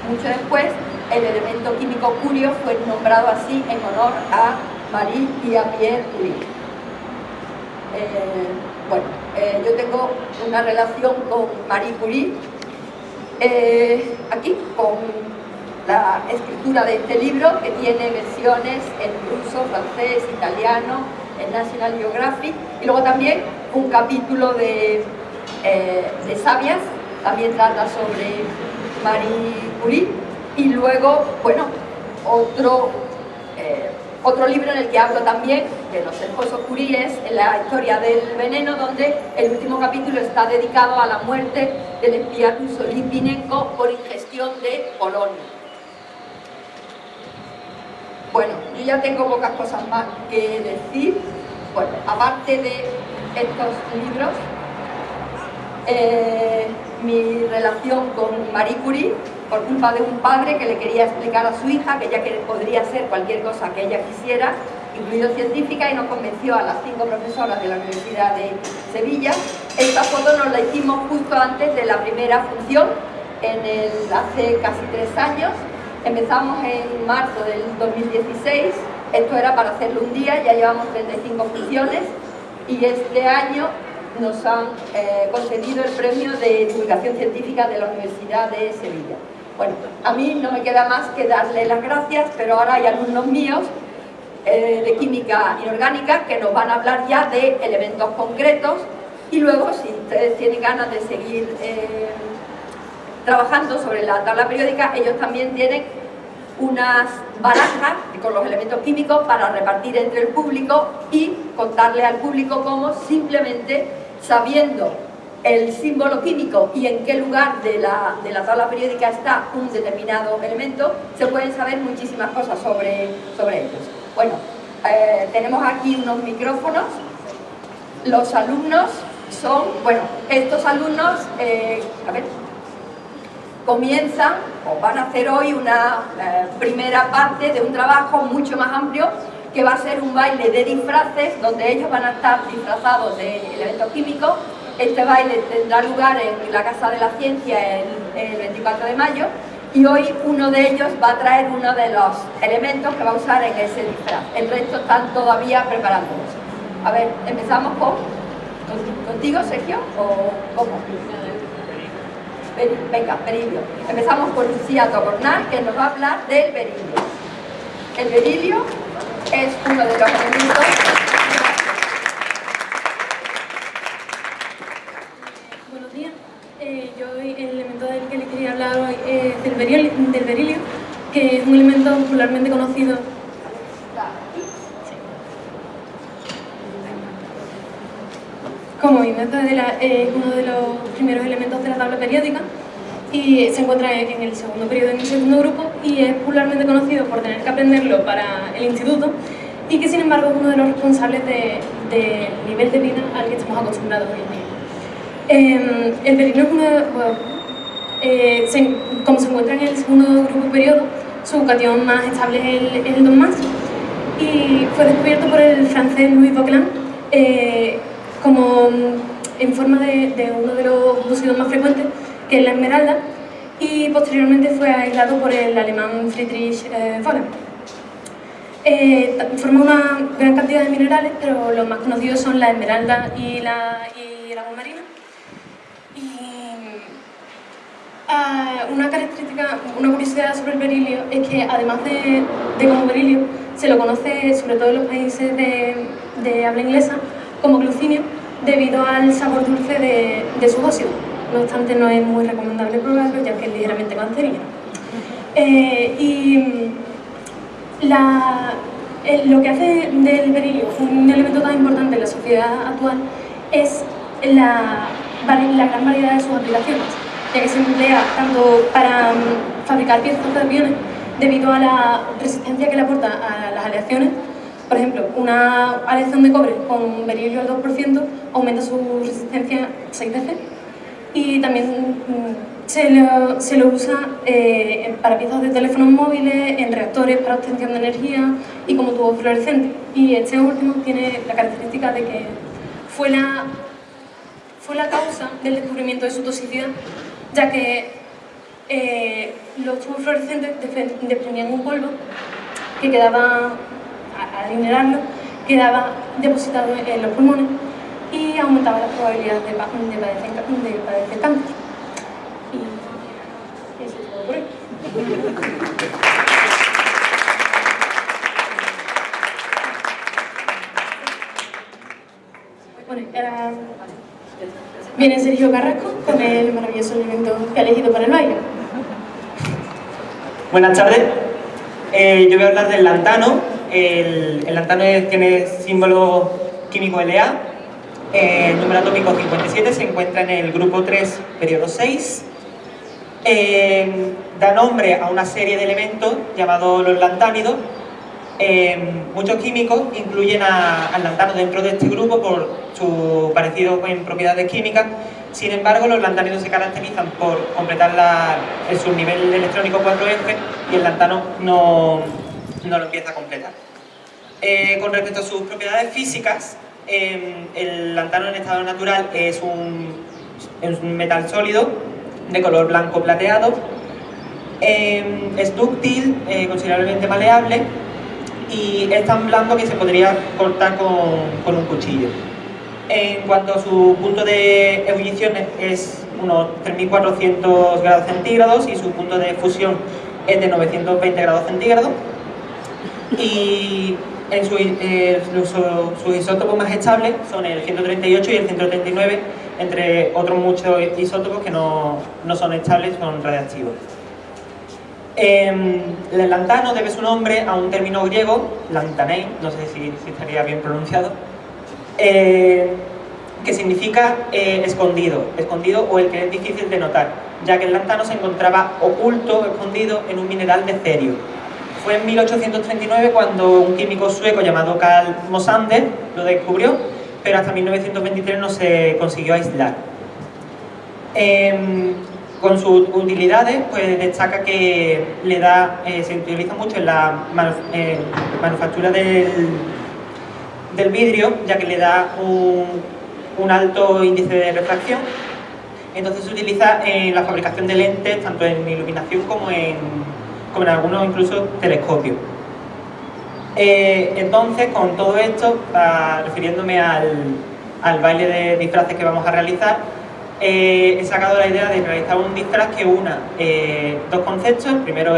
mucho después, el elemento químico curio fue nombrado así en honor a Marie y a Pierre Curie. Eh, bueno, eh, yo tengo una relación con Marie Curie, eh, aquí con la escritura de este libro, que tiene versiones en ruso, francés, italiano, en National Geographic, y luego también un capítulo de, de Sabias, también trata sobre Marie Curie, y luego, bueno, otro, eh, otro libro en el que hablo también de los esposos Curie es la historia del veneno, donde el último capítulo está dedicado a la muerte del espía ruso Litvinenko por ingestión de polonio. Bueno, yo ya tengo pocas cosas más que decir. Bueno, aparte de estos libros, eh, mi relación con Marie Curie por culpa de un padre que le quería explicar a su hija que ella podría ser cualquier cosa que ella quisiera, incluido científica, y nos convenció a las cinco profesoras de la Universidad de Sevilla. Esta foto nos la hicimos justo antes de la primera función, en el, hace casi tres años. Empezamos en marzo del 2016, esto era para hacerlo un día, ya llevamos 35 funciones, y este año nos han eh, concedido el premio de divulgación científica de la Universidad de Sevilla. Bueno, a mí no me queda más que darle las gracias, pero ahora hay alumnos míos eh, de química inorgánica que nos van a hablar ya de elementos concretos. Y luego, si ustedes tienen ganas de seguir eh, trabajando sobre la tabla periódica, ellos también tienen unas barajas con los elementos químicos para repartir entre el público y contarle al público cómo simplemente sabiendo el símbolo químico y en qué lugar de la, tabla periódica está un determinado elemento, se pueden saber muchísimas cosas sobre, sobre ellos. Bueno, eh, tenemos aquí unos micrófonos. Los alumnos son, bueno, estos alumnos, eh, a ver, comienzan o van a hacer hoy una eh, primera parte de un trabajo mucho más amplio que va a ser un baile de disfraces donde ellos van a estar disfrazados de elementos químicos este baile tendrá lugar en la Casa de la Ciencia el, 24 de mayo y hoy uno de ellos va a traer uno de los elementos que va a usar en ese disfraz. El resto están todavía preparándose. A ver, empezamos con, contigo, Sergio, o cómo? Venga, berilio. Empezamos con Lucía Tocornal, que nos va a hablar del berilio. El berilio es uno de los elementos
del, berilio, que es un elemento popularmente conocido como es uno de los primeros elementos de la tabla periódica y se encuentra en el segundo periodo, en el segundo grupo y es popularmente conocido por tener que aprenderlo para el instituto y que sin embargo es uno de los responsables del nivel de vida al que estamos acostumbrados hoy en día. Em, el berilio es uno, eh, como se encuentra en el segundo grupo periodo, su cation más estable es el, 2 más y fue descubierto por el francés Louis Vauquelin eh, como en forma de, uno de los lúcidos más frecuentes, que es la esmeralda, y posteriormente fue aislado por el alemán Friedrich eh, eh, forma una gran cantidad de minerales, pero los más conocidos son la esmeralda y la, y la. Una característica, una curiosidad sobre el berilio es que además de, como berilio, se lo conoce sobre todo en los países de, habla inglesa como glucinio debido al sabor dulce de, de sus óxidos. No obstante, no es muy recomendable probarlo ya que es ligeramente cancerígeno. Eh, y lo que hace del berilio un elemento tan importante en la sociedad actual es la gran variedad de sus aplicaciones ya que se emplea tanto para mm, fabricar piezas de aviones debido a la resistencia que le aporta a las aleaciones. Por ejemplo, una aleación de cobre con berilio al 2% aumenta su resistencia 6 veces y también mm, se lo, se lo usa eh, para piezas de teléfonos móviles, en reactores para obtención de energía y como tubo fluorescente. Y este último tiene la característica de que fue la, fue la causa del descubrimiento de su toxicidad, ya que eh, los tubos fluorescentes desprendían un polvo que quedaba, al inerarlo, quedaba depositado en los pulmones y aumentaba las probabilidades de, de, padecer, de padecer cáncer. Y eso es todo por hoy. Bueno, ahora viene Sergio Carrasco con el maravilloso elemento que ha elegido para el baile.
Buenas tardes. Eh, yo voy a hablar del lantano. El, lantano tiene símbolo químico LA. Eh, el número atómico 57 se encuentra en el grupo 3, periodo 6. Eh, da nombre a una serie de elementos llamados los lantánidos. Eh, muchos químicos incluyen al lantano dentro de este grupo por su parecido en propiedades químicas. Sin embargo, los lantánidos se caracterizan por completar la- el subnivel electrónico 4F y el lantano no, lo empieza a completar. Eh, con respecto a sus propiedades físicas, eh, el lantano en estado natural es un, es un metal sólido de color blanco plateado, eh, es dúctil, eh, considerablemente maleable y es tan blando que se podría cortar con, con un cuchillo. En cuanto a su punto de ebullición es unos 3.400 grados centígrados y su punto de fusión es de 920 grados centígrados y en eh, su- sus isótopos más estables son el 138 y el 139 entre otros muchos isótopos que no, no son estables, son radiactivos. Em, el lantano debe su nombre a un término griego, lantanei, no sé si, estaría bien pronunciado, eh, que significa eh, escondido, escondido o el que es difícil de notar, ya que el lantano se encontraba oculto, escondido en un mineral de cerio. Fue en 1839 cuando un químico sueco llamado Carl Mosander lo descubrió, pero hasta 1923 no se consiguió aislar. Con sus utilidades, pues destaca que le da, eh, se utiliza mucho en la manu- manufactura del, del vidrio, ya que le da un, un alto índice de refracción. Entonces se utiliza en la fabricación de lentes, tanto en iluminación como en, como en algunos incluso telescopios. Eh, entonces, con todo esto, ah, refiriéndome al, al baile de disfraces que vamos a realizar, eh, he sacado la idea de realizar un disfraz que una eh, dos conceptos, primero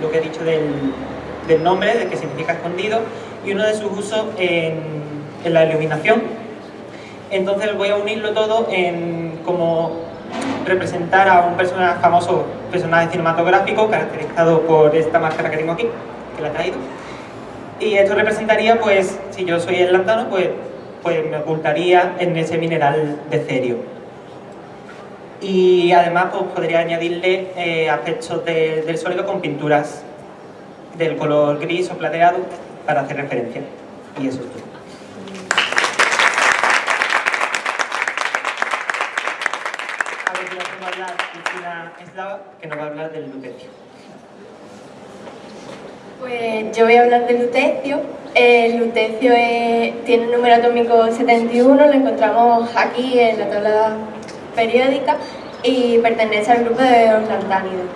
lo que he dicho del, nombre, de que significa escondido, y uno de sus usos en, en la iluminación. Entonces voy a unirlo todo en como representar a un personaje famoso, personaje cinematográfico, caracterizado por esta máscara que tengo aquí, que la he traído. Y esto representaría, pues, si yo soy el lantano, pues, pues me ocultaría en ese mineral de cerio. Y además, pues, podría añadirle eh, aspectos de- del sólido con pinturas del color gris o plateado para hacer referencia. Y eso es todo. A ver hablar Cristina Eslava, que nos va a hablar del lutecio.
Pues yo voy a hablar del lutecio. El lutecio es- tiene un número atómico 71, lo encontramos aquí en la tabla periódica y pertenece al grupo de los lantánidos.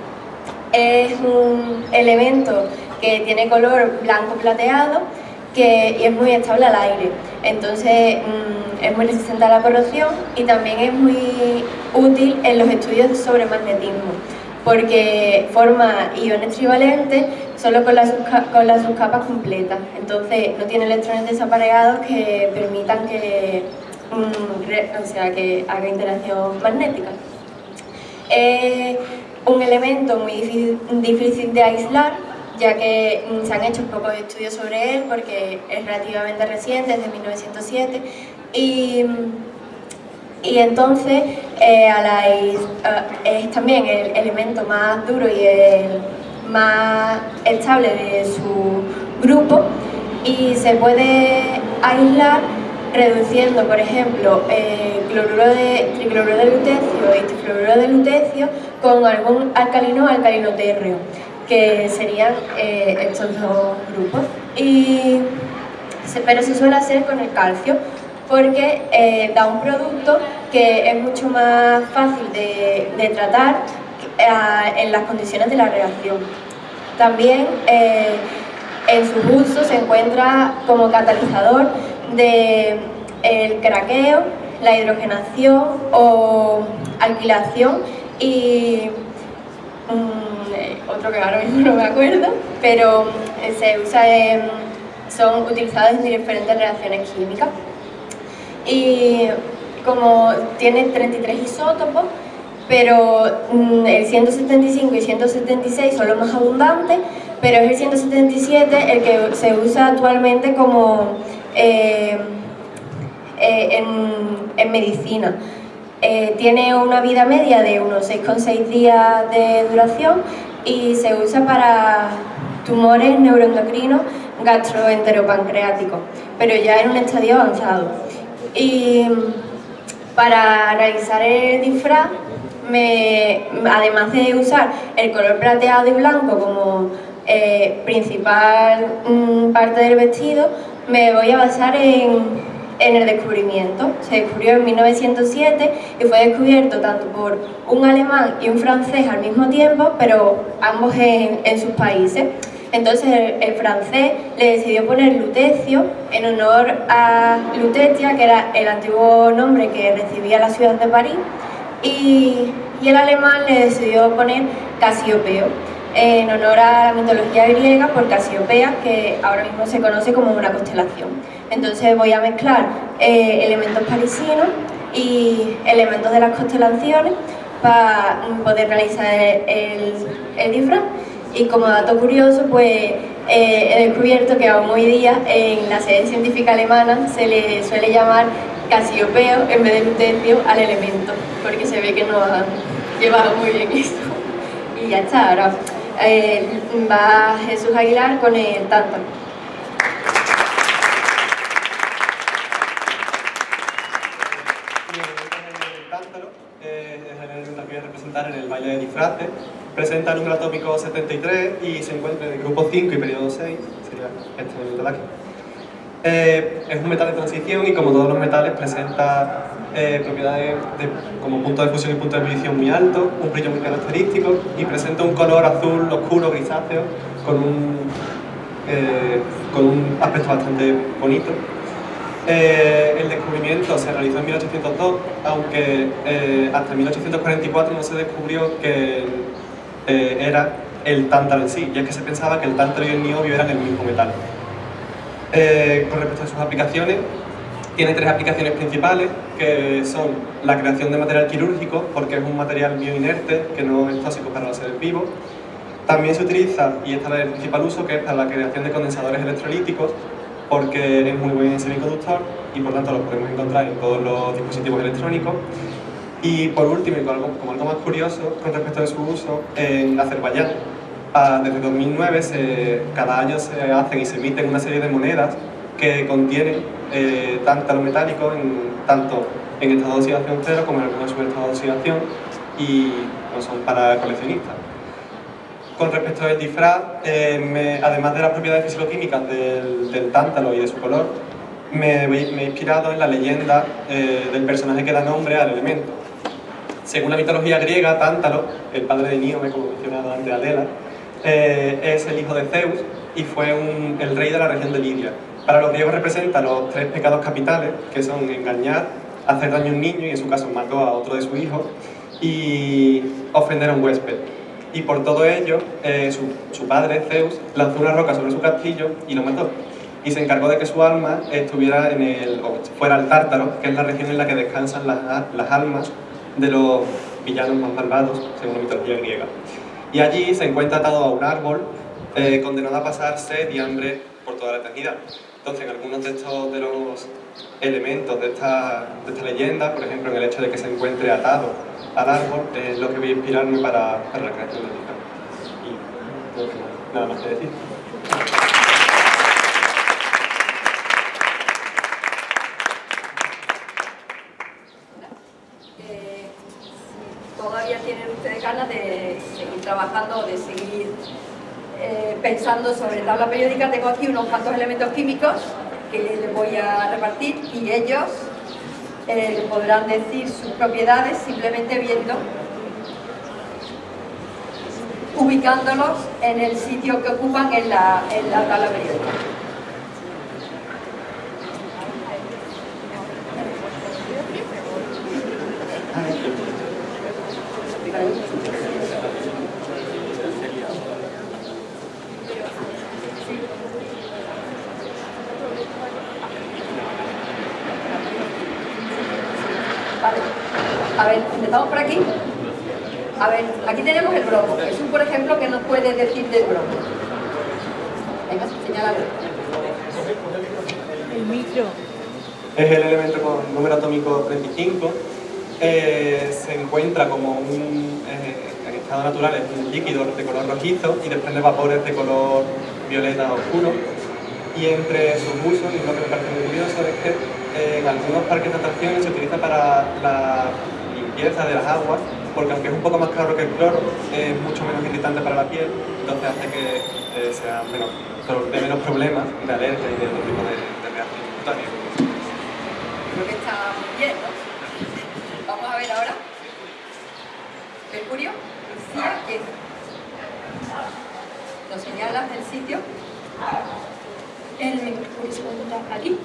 Es un elemento que tiene color blanco plateado y es muy estable al aire. Entonces mm, es muy resistente a la corrosión y también es muy útil en los estudios sobre magnetismo porque forma iones trivalentes solo con las, con las subcapas completas. Entonces no tiene electrones desaparegados que permitan que, o sea, que haga interacción magnética. Es un elemento muy difícil, de aislar, ya que mm, se han hecho pocos estudios sobre él porque es relativamente reciente, desde 1907, y, mm, y entonces eh, es también el elemento más duro y el más estable de su grupo y se puede aislar reduciendo, por ejemplo, eh, cloruro de, tricloruro de lutecio y trifluoruro de lutecio con algún alcalino o alcalino térreo, que serían eh, estos dos grupos. Pero se suele hacer con el calcio, porque eh, da un producto que es mucho más fácil de tratar en las condiciones de la reacción. También en su uso se encuentra como catalizador de el craqueo, la hidrogenación o alquilación y mm, otro que ahora mismo no me acuerdo, pero se usa son utilizados en diferentes reacciones químicas. Y como tiene 33 isótopos, pero mm, el 175 y 176 son los más abundantes, pero es el 177 el que se usa actualmente como eh, eh, en, medicina. Eh, tiene una vida media de unos 6,6 días de duración y se usa para tumores neuroendocrinos gastroenteropancreáticos, pero ya en un estadio avanzado. Y para realizar el disfraz, además de usar el color plateado y blanco como principal mm, parte del vestido, me voy a basar en, el descubrimiento. Se descubrió en 1907 y fue descubierto tanto por un alemán y un francés al mismo tiempo, pero ambos en, sus países. Entonces el, francés le decidió poner lutecio en honor a Lutetia, que era el antiguo nombre que recibía la ciudad de París, y, y el alemán le decidió poner Casiopeo en honor a la mitología griega por Casiopea, que ahora mismo se conoce como una constelación. Entonces voy a mezclar eh, elementos parisinos y elementos de las constelaciones para poder realizar el, el, disfraz. Y como dato curioso, pues eh, he descubierto que aún hoy día en la sede científica alemana se le suele llamar Casiopeo en vez de lutecio al elemento, porque se ve que no ha llevado muy bien esto. Y ya está, ahora eh, va Jesús Aguilar con el tántalo.
A representar en el baile de disfraces. Presenta el número atómico 73 y se encuentra en el grupo 5 y periodo 6, sería este de aquí. Eh, es un metal de transición y como todos los metales presenta eh, propiedades como punto de fusión y punto de ebullición muy alto, un brillo muy característico y presenta un color azul oscuro grisáceo con un, eh, con un aspecto bastante bonito. el descubrimiento se realizó en 1802, aunque hasta 1844 no se descubrió que era el tántalo en sí, ya que se pensaba que el tántalo y el niobio eran el mismo metal. Eh, con respecto a sus aplicaciones, tiene tres aplicaciones principales, que son la creación de material quirúrgico, porque es un material bioinerte que no es tóxico para los seres vivos. También se utiliza, y este es el principal uso, que es para la creación de condensadores electrolíticos, porque es muy buen semiconductor y por tanto lo podemos encontrar en todos los dispositivos electrónicos. Y por último, y como algo, más curioso con respecto a su uso, en Azerbaiyán desde 2009 cada año se hacen y se emiten una serie de monedas que contienen eh, tántalo metálico en, tanto en estado de oxidación cero como en algunos subestado de oxidación y no son para coleccionistas. Con respecto al disfraz, eh, además de las propiedades fisicoquímicas del, del, tántalo y de su color, me, he inspirado en la leyenda eh, del personaje que da nombre al elemento. Según la mitología griega, Tántalo, el padre de Níome, como mencionado antes Adela, eh, es el hijo de Zeus y fue el rey de la región de Lidia. Para los griegos representa los tres pecados capitales, que son engañar, hacer daño a un niño, y en su caso mató a otro de sus hijos, y ofender a un huésped. Y por todo ello, eh, su, padre, Zeus, lanzó una roca sobre su castillo y lo mató. Y se encargó de que su alma estuviera en el, fuera el Tártaro, que es la región en la que descansan las, las almas de los villanos más malvados, según la mitología griega y allí se encuentra atado a un árbol eh, condenado a pasar sed y hambre por toda la eternidad. Entonces, algunos de estos de los elementos de esta, de esta leyenda, por ejemplo, en el hecho de que se encuentre atado al árbol, es lo que voy a inspirarme para, la creación del libro. Y nada más que decir.
Eh, todavía tienen ustedes ganas de seguir trabajando, de seguir eh, pensando sobre tabla periódica, tengo aquí unos cuantos elementos químicos que les voy a repartir y ellos eh, podrán decir sus propiedades simplemente viendo, ubicándolos en el sitio que ocupan en la, en la tabla periódica. Vale. A ver, empezamos por aquí. A ver, aquí tenemos el bromo. Es un, por ejemplo, que nos puede decir del bromo. Venga, señálalo.
Es el elemento con número atómico 35. Eh, se encuentra como un, eh, en estado natural, es un líquido de color rojizo y desprende vapores de color violeta oscuro. Y entre sus usos, y lo que me parece muy curioso es que eh, en algunos parques de atracciones se utiliza para la limpieza de las aguas, porque aunque es un poco más claro que el cloro, es mucho menos irritante para la piel, entonces hace que eh, sea menos, de menos problemas de alergia y de otro tipo de, de reacciones cutáneas.
Creo que está muy bien, ¿no? Vamos a ver ahora. Mercurio, decía que nos señalas el sitio.
El aquí.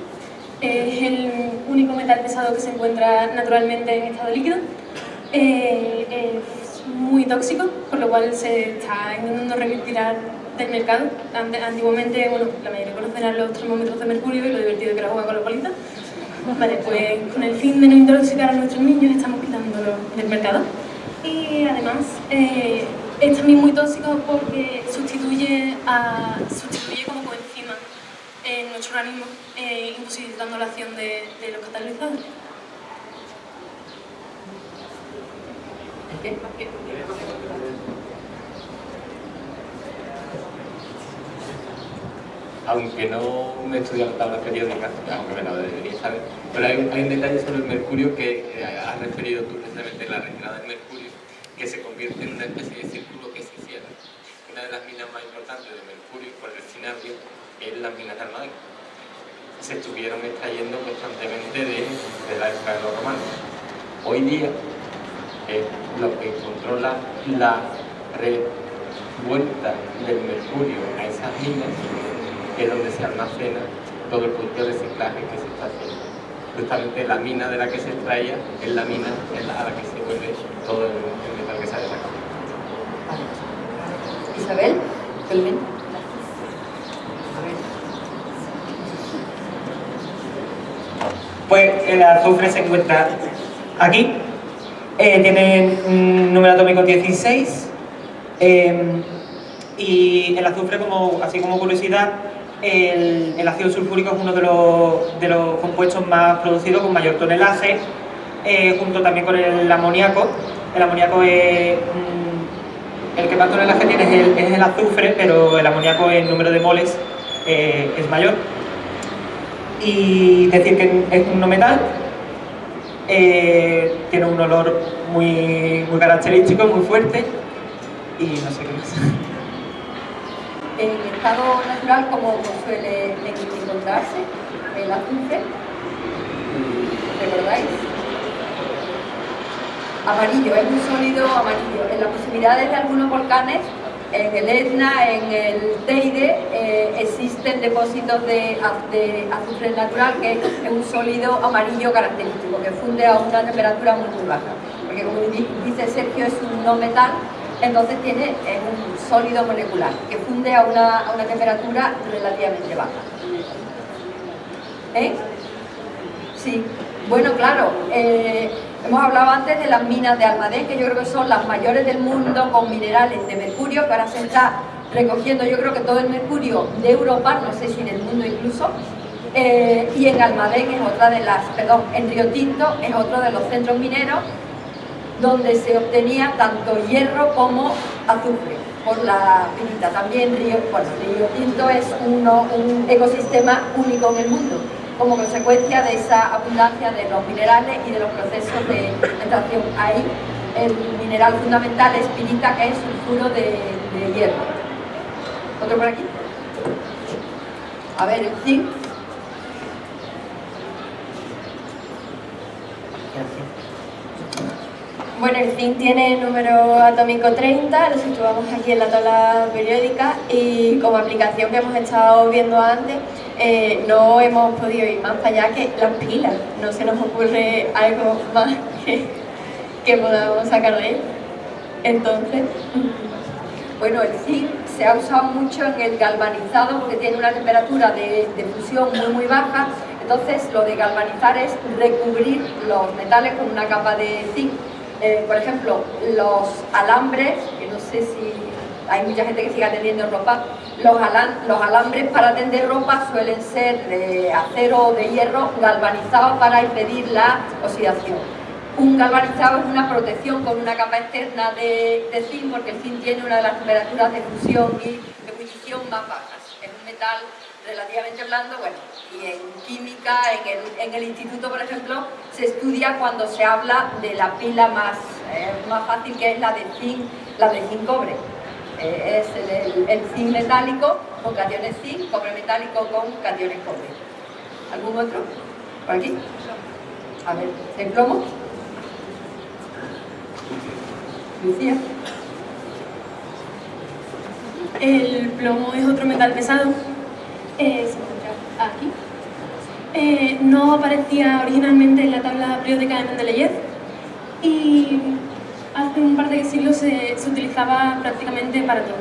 Es el único metal pesado que se encuentra naturalmente en estado líquido. Eh, es muy tóxico, por lo cual se está intentando retirar del mercado. Antiguamente, bueno, la mayoría conocerán los termómetros de mercurio y lo divertido que era jugar con los bolitas. Vale, pues con el fin de no intoxicar a nuestros niños estamos quitándolo del mercado. Y además eh, es también muy tóxico porque sustituye, a, sustituye como coenzima en nuestro organismo, eh, imposibilitando la acción de, los catalizadores.
Aunque no me he estudiado tablas periódicas, aunque me lo debería saber, pero hay, hay un detalle sobre el mercurio que eh, has referido tú precisamente en la retirada del mercurio, que se convierte en una especie de círculo que se cierra. Una de las minas más importantes de mercurio por el cinabrio es las minas de Almadén. Se estuvieron extrayendo constantemente de, la época de los romanos. Hoy día es lo que controla la revuelta del mercurio a esas minas es donde se almacena todo el producto de reciclaje que se está haciendo. Justamente la mina de la que se extraía es la mina en la- a la que se vuelve todo el, el metal que sale de la cámara.
Isabel, ver.
Pues el azufre se encuentra aquí, eh, tiene un número atómico 16 eh, y el azufre, como, así como curiosidad, el, ácido sulfúrico es uno de los, de los compuestos más producidos con mayor tonelaje, eh, junto también con el amoníaco. El amoníaco es... mm, el que más tonelaje tiene es el, es el azufre, pero el amoníaco en número de moles eh, es mayor y decir que es un no metal, eh, tiene un olor muy, muy característico, muy fuerte y no sé qué más.
En estado natural, como suele encontrarse, el azufre, ¿recordáis? Amarillo, es un sólido amarillo. En las proximidades de algunos volcanes, en el Etna, en el Teide, eh, existen depósitos de, de azufre natural que es un sólido amarillo característico, que funde a una temperatura muy, muy baja. Porque como di- dice Sergio, es un no metal, entonces tiene un sólido molecular que funde a una, a una temperatura relativamente baja. ¿Eh? Sí, bueno, claro, eh, hemos hablado antes de las minas de Almadén, que yo creo que son las mayores del mundo con minerales de mercurio, que ahora se está recogiendo, yo creo que todo el mercurio de Europa, no sé si del mundo incluso, eh, y en Almadén es otra de las, perdón, en Río Tinto es otro de los centros mineros donde se obtenía tanto hierro como azufre por la pinita. También Río, bueno, Río Tinto es uno- un ecosistema único en el mundo, como consecuencia de esa abundancia de los minerales y de los procesos de extracción. Ahí el mineral fundamental es pirita, que es sulfuro de, de hierro. ¿Otro por aquí? A ver, el zinc.
Bueno, el zinc tiene número atómico 30, lo situamos aquí en la tabla periódica y como aplicación que hemos estado viendo antes, eh, no hemos podido ir más allá que las pilas. No se nos ocurre algo más que, que podamos sacar de él. Entonces,
Bueno, el zinc se ha usado mucho en el galvanizado porque tiene una temperatura de, de fusión muy muy baja, entonces lo de galvanizar es recubrir los metales con una capa de zinc. Eh, por ejemplo, los alambres, que no sé si hay mucha gente que sigue atendiendo ropa, los, alan- los alambres para tender ropa suelen ser de acero o de hierro galvanizados para impedir la oxidación. Un galvanizado es una protección con una capa externa de, de zinc porque el zinc tiene una de las temperaturas de fusión y de ebullición más bajas. Es un metal relativamente blando, bueno, y en química, en el, en el instituto, por ejemplo, se estudia cuando se habla de la pila más, eh, más fácil que es la de zinc, la de zinc cobre. Eh, es el, el- zinc metálico con cationes zinc, cobre metálico con cationes cobre. ¿Algún otro? ¿Por aquí? A ver, ¿el plomo? Lucía.
El plomo es otro metal pesado, eh, se encuentra aquí. Eh, no aparecía originalmente en la tabla periódica de Mendeleev y hace un par de siglos se, se utilizaba prácticamente para todo,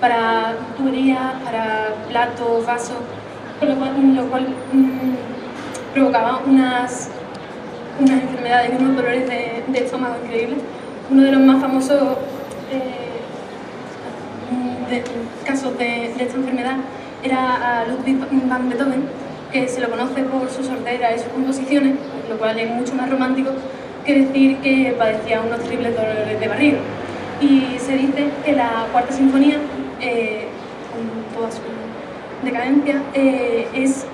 para tuberías, para platos, vasos, con lo cual, mm, provocaba unas, unas enfermedades y unos dolores de, estómago increíbles. Uno de los más famosos eh, casos de esta enfermedad era a Ludwig van Beethoven, que se lo conoce por su sordera y sus composiciones, lo cual es mucho más romántico que decir que padecía unos terribles dolores de barriga. Y se dice que la cuarta sinfonía, eh, con toda su decadencia, eh, es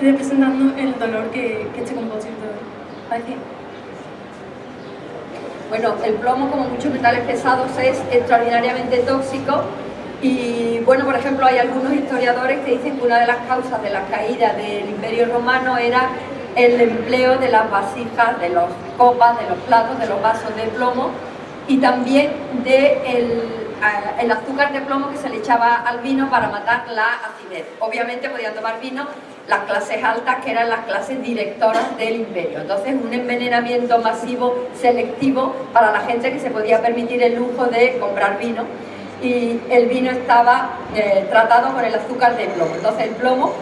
representando el dolor que, que este compositor padecía.
Bueno, el plomo, como muchos metales pesados, es extraordinariamente tóxico y, bueno, por ejemplo, hay algunos historiadores que dicen que una de las causas de la caída del Imperio Romano era el empleo de las vasijas, de los copas, de los platos, de los vasos de plomo y también de el, a- el azúcar de plomo que se le echaba al vino para matar la acidez. Obviamente podían tomar vino las clases altas, que eran las clases directoras del imperio. Entonces, un envenenamiento masivo, selectivo, para la gente que se podía permitir el lujo de comprar vino. Y el vino estaba eh, tratado con el azúcar de plomo. Entonces, el plomo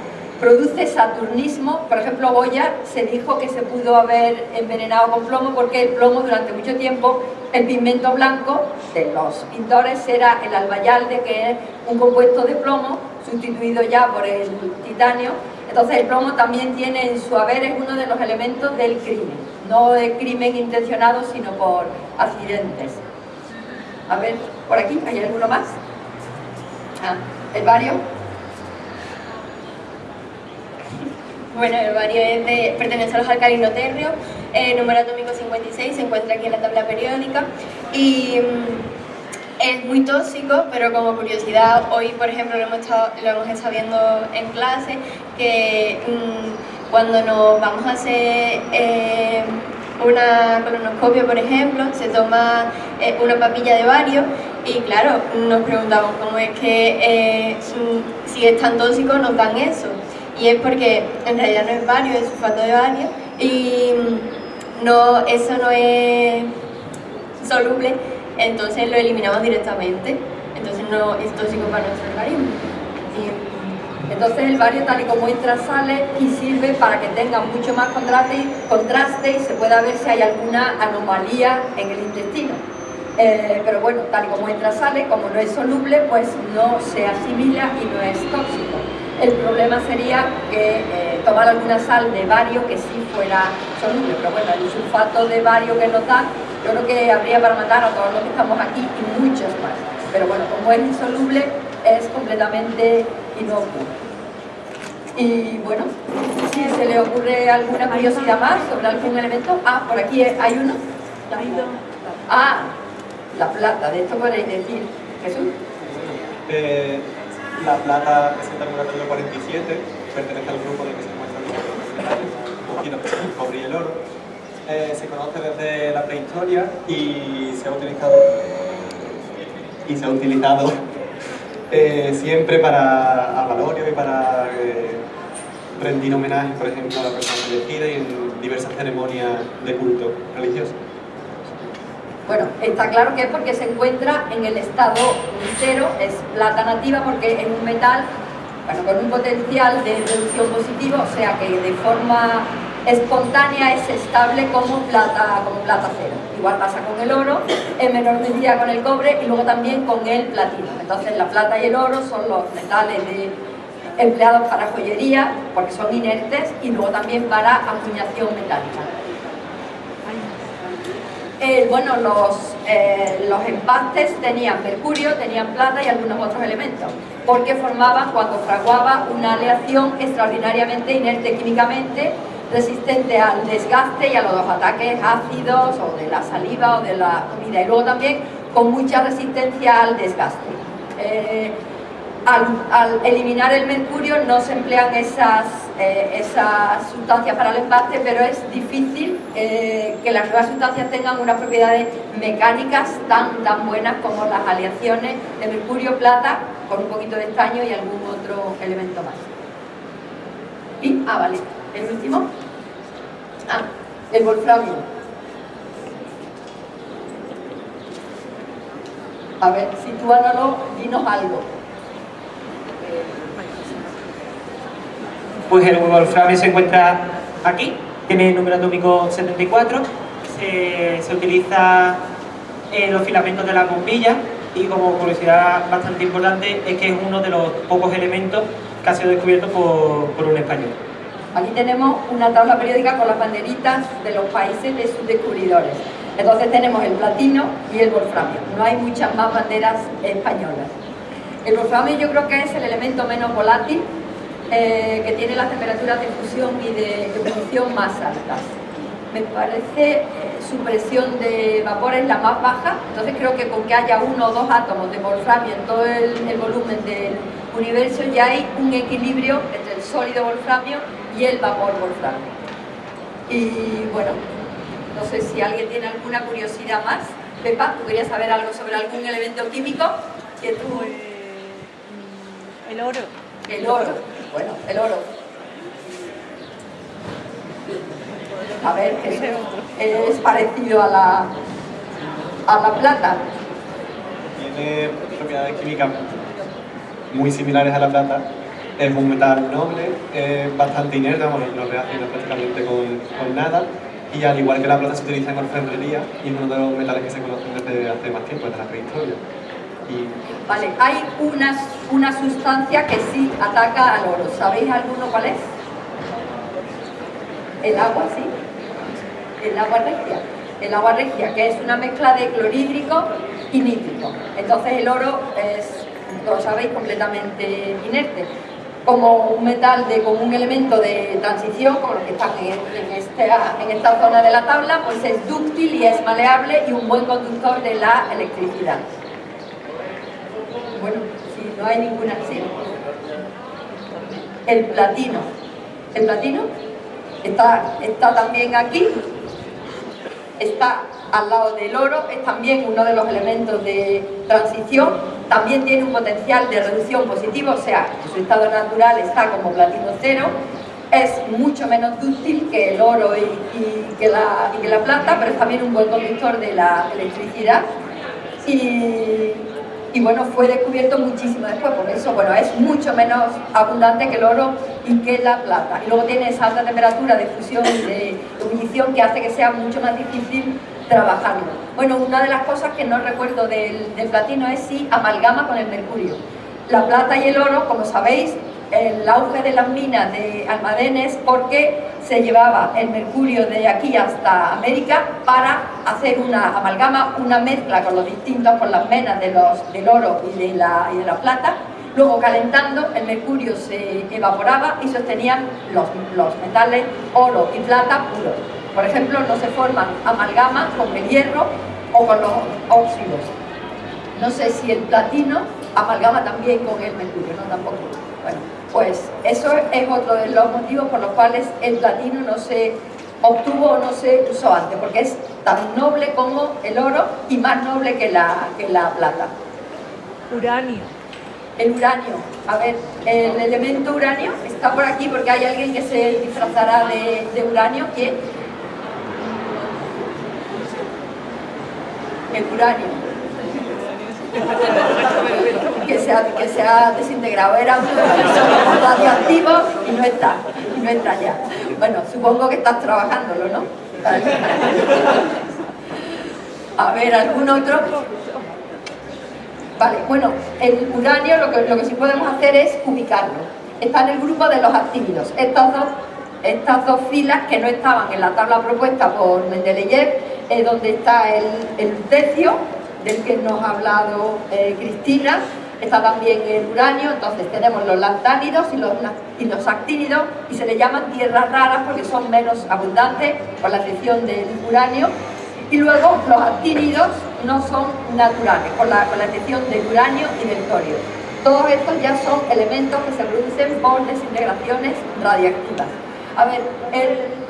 produce saturnismo. Por ejemplo, Goya se dijo que se pudo haber envenenado con plomo porque el plomo durante mucho tiempo, el pigmento blanco de los pintores era el albayalde, que es un compuesto de plomo sustituido ya por el titanio. Entonces el plomo también tiene en su haber, es uno de los elementos del crimen, no de crimen intencionado, sino por accidentes. A ver, por aquí, ¿hay alguno más? Ah, el bario.
Bueno, el bario es de- pertenece a los alcalinoterrios, eh, número atómico 56, se encuentra aquí en la tabla periódica y mm, es muy tóxico, pero como curiosidad, hoy por ejemplo lo hemos estado, lo hemos estado viendo en clase, que mm, cuando nos vamos a hacer eh, una colonoscopia, por ejemplo, se toma eh, una papilla de bario y claro, nos preguntamos cómo es que eh, si es tan tóxico nos dan eso. Y es porque en realidad no es bario, es sulfato de bario y mm, no, eso no es soluble, entonces lo eliminamos directamente. Entonces no es tóxico para nuestro organismo.
Entonces el bario tal y como entra sale y sirve para que tenga mucho más contraste, contraste y se pueda ver si hay alguna anomalía en el intestino. Eh, pero bueno, tal y como entra sale, como no es soluble, pues no se asimila y no es tóxico. El problema sería que eh, tomar alguna sal de bario que sí fuera soluble, pero bueno, el sulfato de bario que nos da, yo creo que habría para matar a todos los que estamos aquí y muchos más. Pero bueno, como es insoluble, es completamente inocuo. Y bueno, si se le ocurre alguna curiosidad más sobre algún elemento, ah, por aquí hay uno. Ah, la plata, de esto podréis decir, Jesús.
Eh, la plata presenta el número 47, pertenece al grupo del que se encuentra el poquito el cobre y el oro. Eh, se conoce desde la prehistoria y se ha utilizado y se ha utilizado eh, siempre para a y para eh, rendir homenaje, por ejemplo, a la persona fallecida y en diversas ceremonias de culto religioso.
Bueno, está claro que es porque se encuentra en el estado cero, es plata nativa porque es un metal bueno, con un potencial de reducción positivo, o sea que de forma espontánea es estable como plata, como plata cero. Igual pasa con el oro, en menor medida con el cobre y luego también con el platino. Entonces la plata y el oro son los metales empleados para joyería, porque son inertes, y luego también para acuñación metálica. Eh, bueno, los, eh, los empastes tenían mercurio, tenían plata y algunos otros elementos, porque formaban, cuando fraguaba, una aleación extraordinariamente inerte químicamente, resistente al desgaste y a los ataques ácidos o de la saliva o de la comida, y luego también con mucha resistencia al desgaste. Eh, al, eliminar el mercurio no se emplean esas, eh, esas sustancias para el empaste, pero es difícil eh, que las nuevas sustancias tengan unas propiedades mecánicas tan, tan buenas como las aleaciones de mercurio-plata con un poquito de estaño y algún otro elemento más. Y, ah, vale, el último. Ah, el wolframio. A ver, sitúanos, dinos algo.
Pues el wolframio se encuentra aquí, tiene el número atómico 74, se, utiliza en los filamentos de la bombilla y como curiosidad bastante importante es que es uno de los pocos elementos que ha sido descubierto por, un español.
Aquí tenemos una tabla periódica con las banderitas de los países de sus descubridores. Entonces tenemos el platino y el wolframio. No hay muchas más banderas españolas. El wolframio yo creo que es el elemento menos volátil eh, que tiene las temperaturas de fusión y de ebullición más altas. Me parece eh, su presión de vapor es la más baja, entonces creo que con que haya uno o dos átomos de wolframio en todo el, volumen del universo ya hay un equilibrio entre el sólido wolframio y el vapor wolframio. Y bueno, no sé si alguien tiene alguna curiosidad más. Pepa, ¿tú querías saber algo sobre algún elemento químico? Que tú...
El oro.
El oro. Bueno, el oro. A ver, es, parecido a la, a la plata.
Tiene propiedades químicas muy similares a la plata. Es un metal noble, es bastante inerte, no reacciona prácticamente con, con nada y al igual que la plata se utiliza en orfebrería y es uno de los metales que se conocen desde hace más tiempo, desde la prehistoria.
Vale, hay una, una sustancia que sí ataca al oro. ¿Sabéis alguno cuál es? El agua, sí. El agua regia. El agua regia, que es una mezcla de clorhídrico y nítrico. Entonces el oro es, lo sabéis, completamente inerte. Como un metal, de, como un elemento de transición, como los que están en, esta, en esta zona de la tabla, pues es dúctil y es maleable y un buen conductor de la electricidad. Bueno, si no hay ninguna, sí. El platino. El platino está, está también aquí, está al lado del oro, es también uno de los elementos de transición, también tiene un potencial de reducción positivo, o sea, su estado natural está como platino cero, es mucho menos dúctil que el oro y, que la, plata, pero es también un buen conductor de la electricidad. Y y bueno, fue descubierto muchísimo después, por eso bueno, es mucho menos abundante que el oro y que la plata. Y luego tiene esa alta temperatura de fusión y de ebullición que hace que sea mucho más difícil trabajarlo. Bueno, una de las cosas que no recuerdo del, del platino es si amalgama con el mercurio. La plata y el oro, como sabéis, el auge de las minas de almadenes porque se llevaba el mercurio de aquí hasta América para hacer una amalgama, una mezcla con los distintos, con las menas de los, del oro y de, la, y de la plata. Luego calentando el mercurio se evaporaba y sostenían los, los metales oro y plata puros. Por ejemplo, no se forman amalgamas con el hierro o con los óxidos. No sé si el platino amalgama también con el mercurio, no tampoco. Bueno, pues eso es otro de los motivos por los cuales el platino no se obtuvo o no se usó antes, porque es tan noble como el oro y más noble que la, que la plata.
Uranio.
El uranio, a ver, el elemento uranio está por aquí porque hay alguien que se disfrazará de, de uranio. ¿Quién? El uranio. Que se, ha, que se ha desintegrado. Era radioactivos y no está. Y no está ya. Bueno, supongo que estás trabajándolo, ¿no? A ver, ¿algún otro? Vale, bueno, el uranio lo que, lo que sí podemos hacer es ubicarlo. Está en el grupo de los actínidos. Estas dos, estas dos filas que no estaban en la tabla propuesta por Mendeleev, es donde está el, el lutecio, del que nos ha hablado eh, Cristina, está también el uranio, entonces tenemos los lantánidos y los, y los actínidos y se le llaman tierras raras porque son menos abundantes, con la excepción del uranio, y luego los actínidos no son naturales, con la, con la excepción del uranio y del torio. Todos estos ya son elementos que se producen por desintegraciones radiactivas. A ver, el...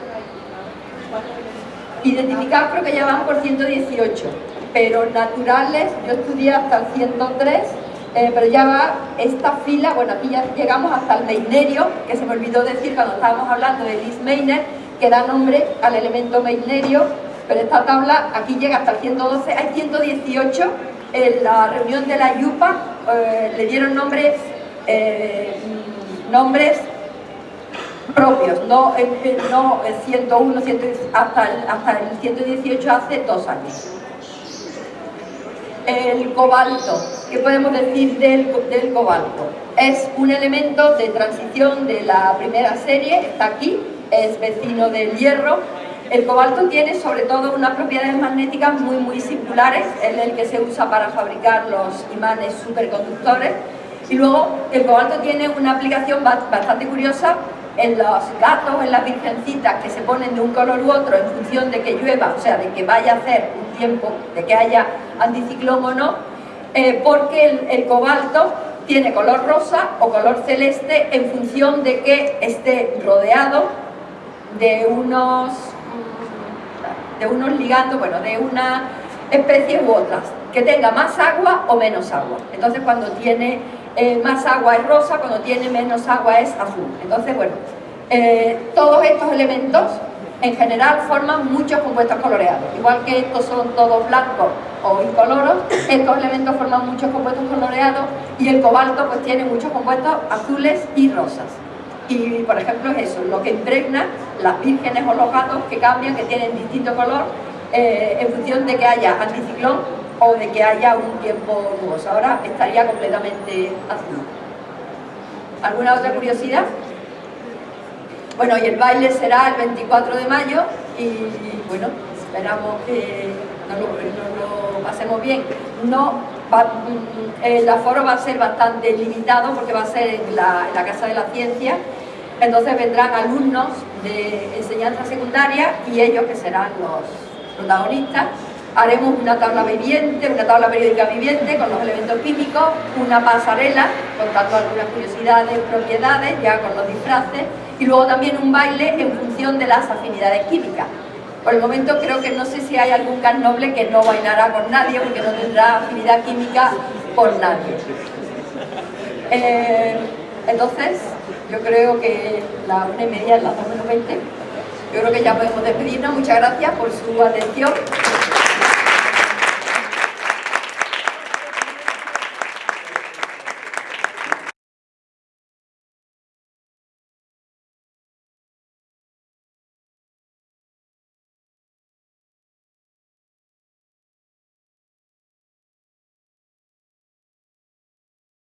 identificados creo que ya van por 118, pero naturales, yo estudié hasta el 103, eh, pero ya va esta fila, bueno, aquí ya llegamos hasta el meinerio, que se me olvidó decir cuando estábamos hablando de Lis Meitner, que da nombre al elemento meinerio, pero esta tabla aquí llega hasta el 112, hay 118, en la reunión de la IUPA eh, le dieron nombres, eh, nombres propios, no, eh, no el 101, 100, hasta, el, hasta el 118 hace dos años. El cobalto, ¿qué podemos decir del, del cobalto? Es un elemento de transición de la primera serie, está aquí, es vecino del hierro, el cobalto tiene sobre todo unas propiedades magnéticas muy muy singulares, es el que se usa para fabricar los imanes superconductores y luego el cobalto tiene una aplicación bastante curiosa en los gatos, en las virgencitas que se ponen de un color u otro en función de que llueva, o sea, de que vaya a hacer un tiempo, de que haya anticiclón o no, eh, porque el, cobalto tiene color rosa o color celeste en función de que esté rodeado de unos de unos ligandos, bueno, de una especie u otras, que tenga más agua o menos agua. Entonces cuando tiene eh, más agua es rosa, cuando tiene menos agua es azul. Entonces, bueno, eh, todos estos elementos en general forman muchos compuestos coloreados. Igual que estos son todos blancos o incoloros, estos elementos forman muchos compuestos coloreados y el cobalto pues tiene muchos compuestos azules y rosas. Y, por ejemplo, es eso, lo que impregna las vírgenes o los gatos que cambian, que tienen distinto color eh, en función de que haya anticiclón o de que haya un tiempo nuboso. Ahora estaría completamente azul. ¿Alguna otra curiosidad? Bueno, y el baile será el 24 de mayo y, bueno, esperamos que nos lo, pasemos bien. No va, el aforo va a ser bastante limitado porque va a ser en en la Casa de la Ciencia, entonces vendrán alumnos de enseñanza secundaria y ellos que serán los protagonistas. Haremos una tabla viviente, una tabla periódica viviente con los elementos químicos, una pasarela contando algunas curiosidades, propiedades, ya con los disfraces, y luego también un baile en función de las afinidades químicas. Por el momento creo que no sé si hay algún can noble que no bailará con nadie porque no tendrá afinidad química por nadie. Eh, entonces, yo creo que la una y media, las dos menos veinte, yo creo que ya podemos despedirnos. Muchas gracias por su atención.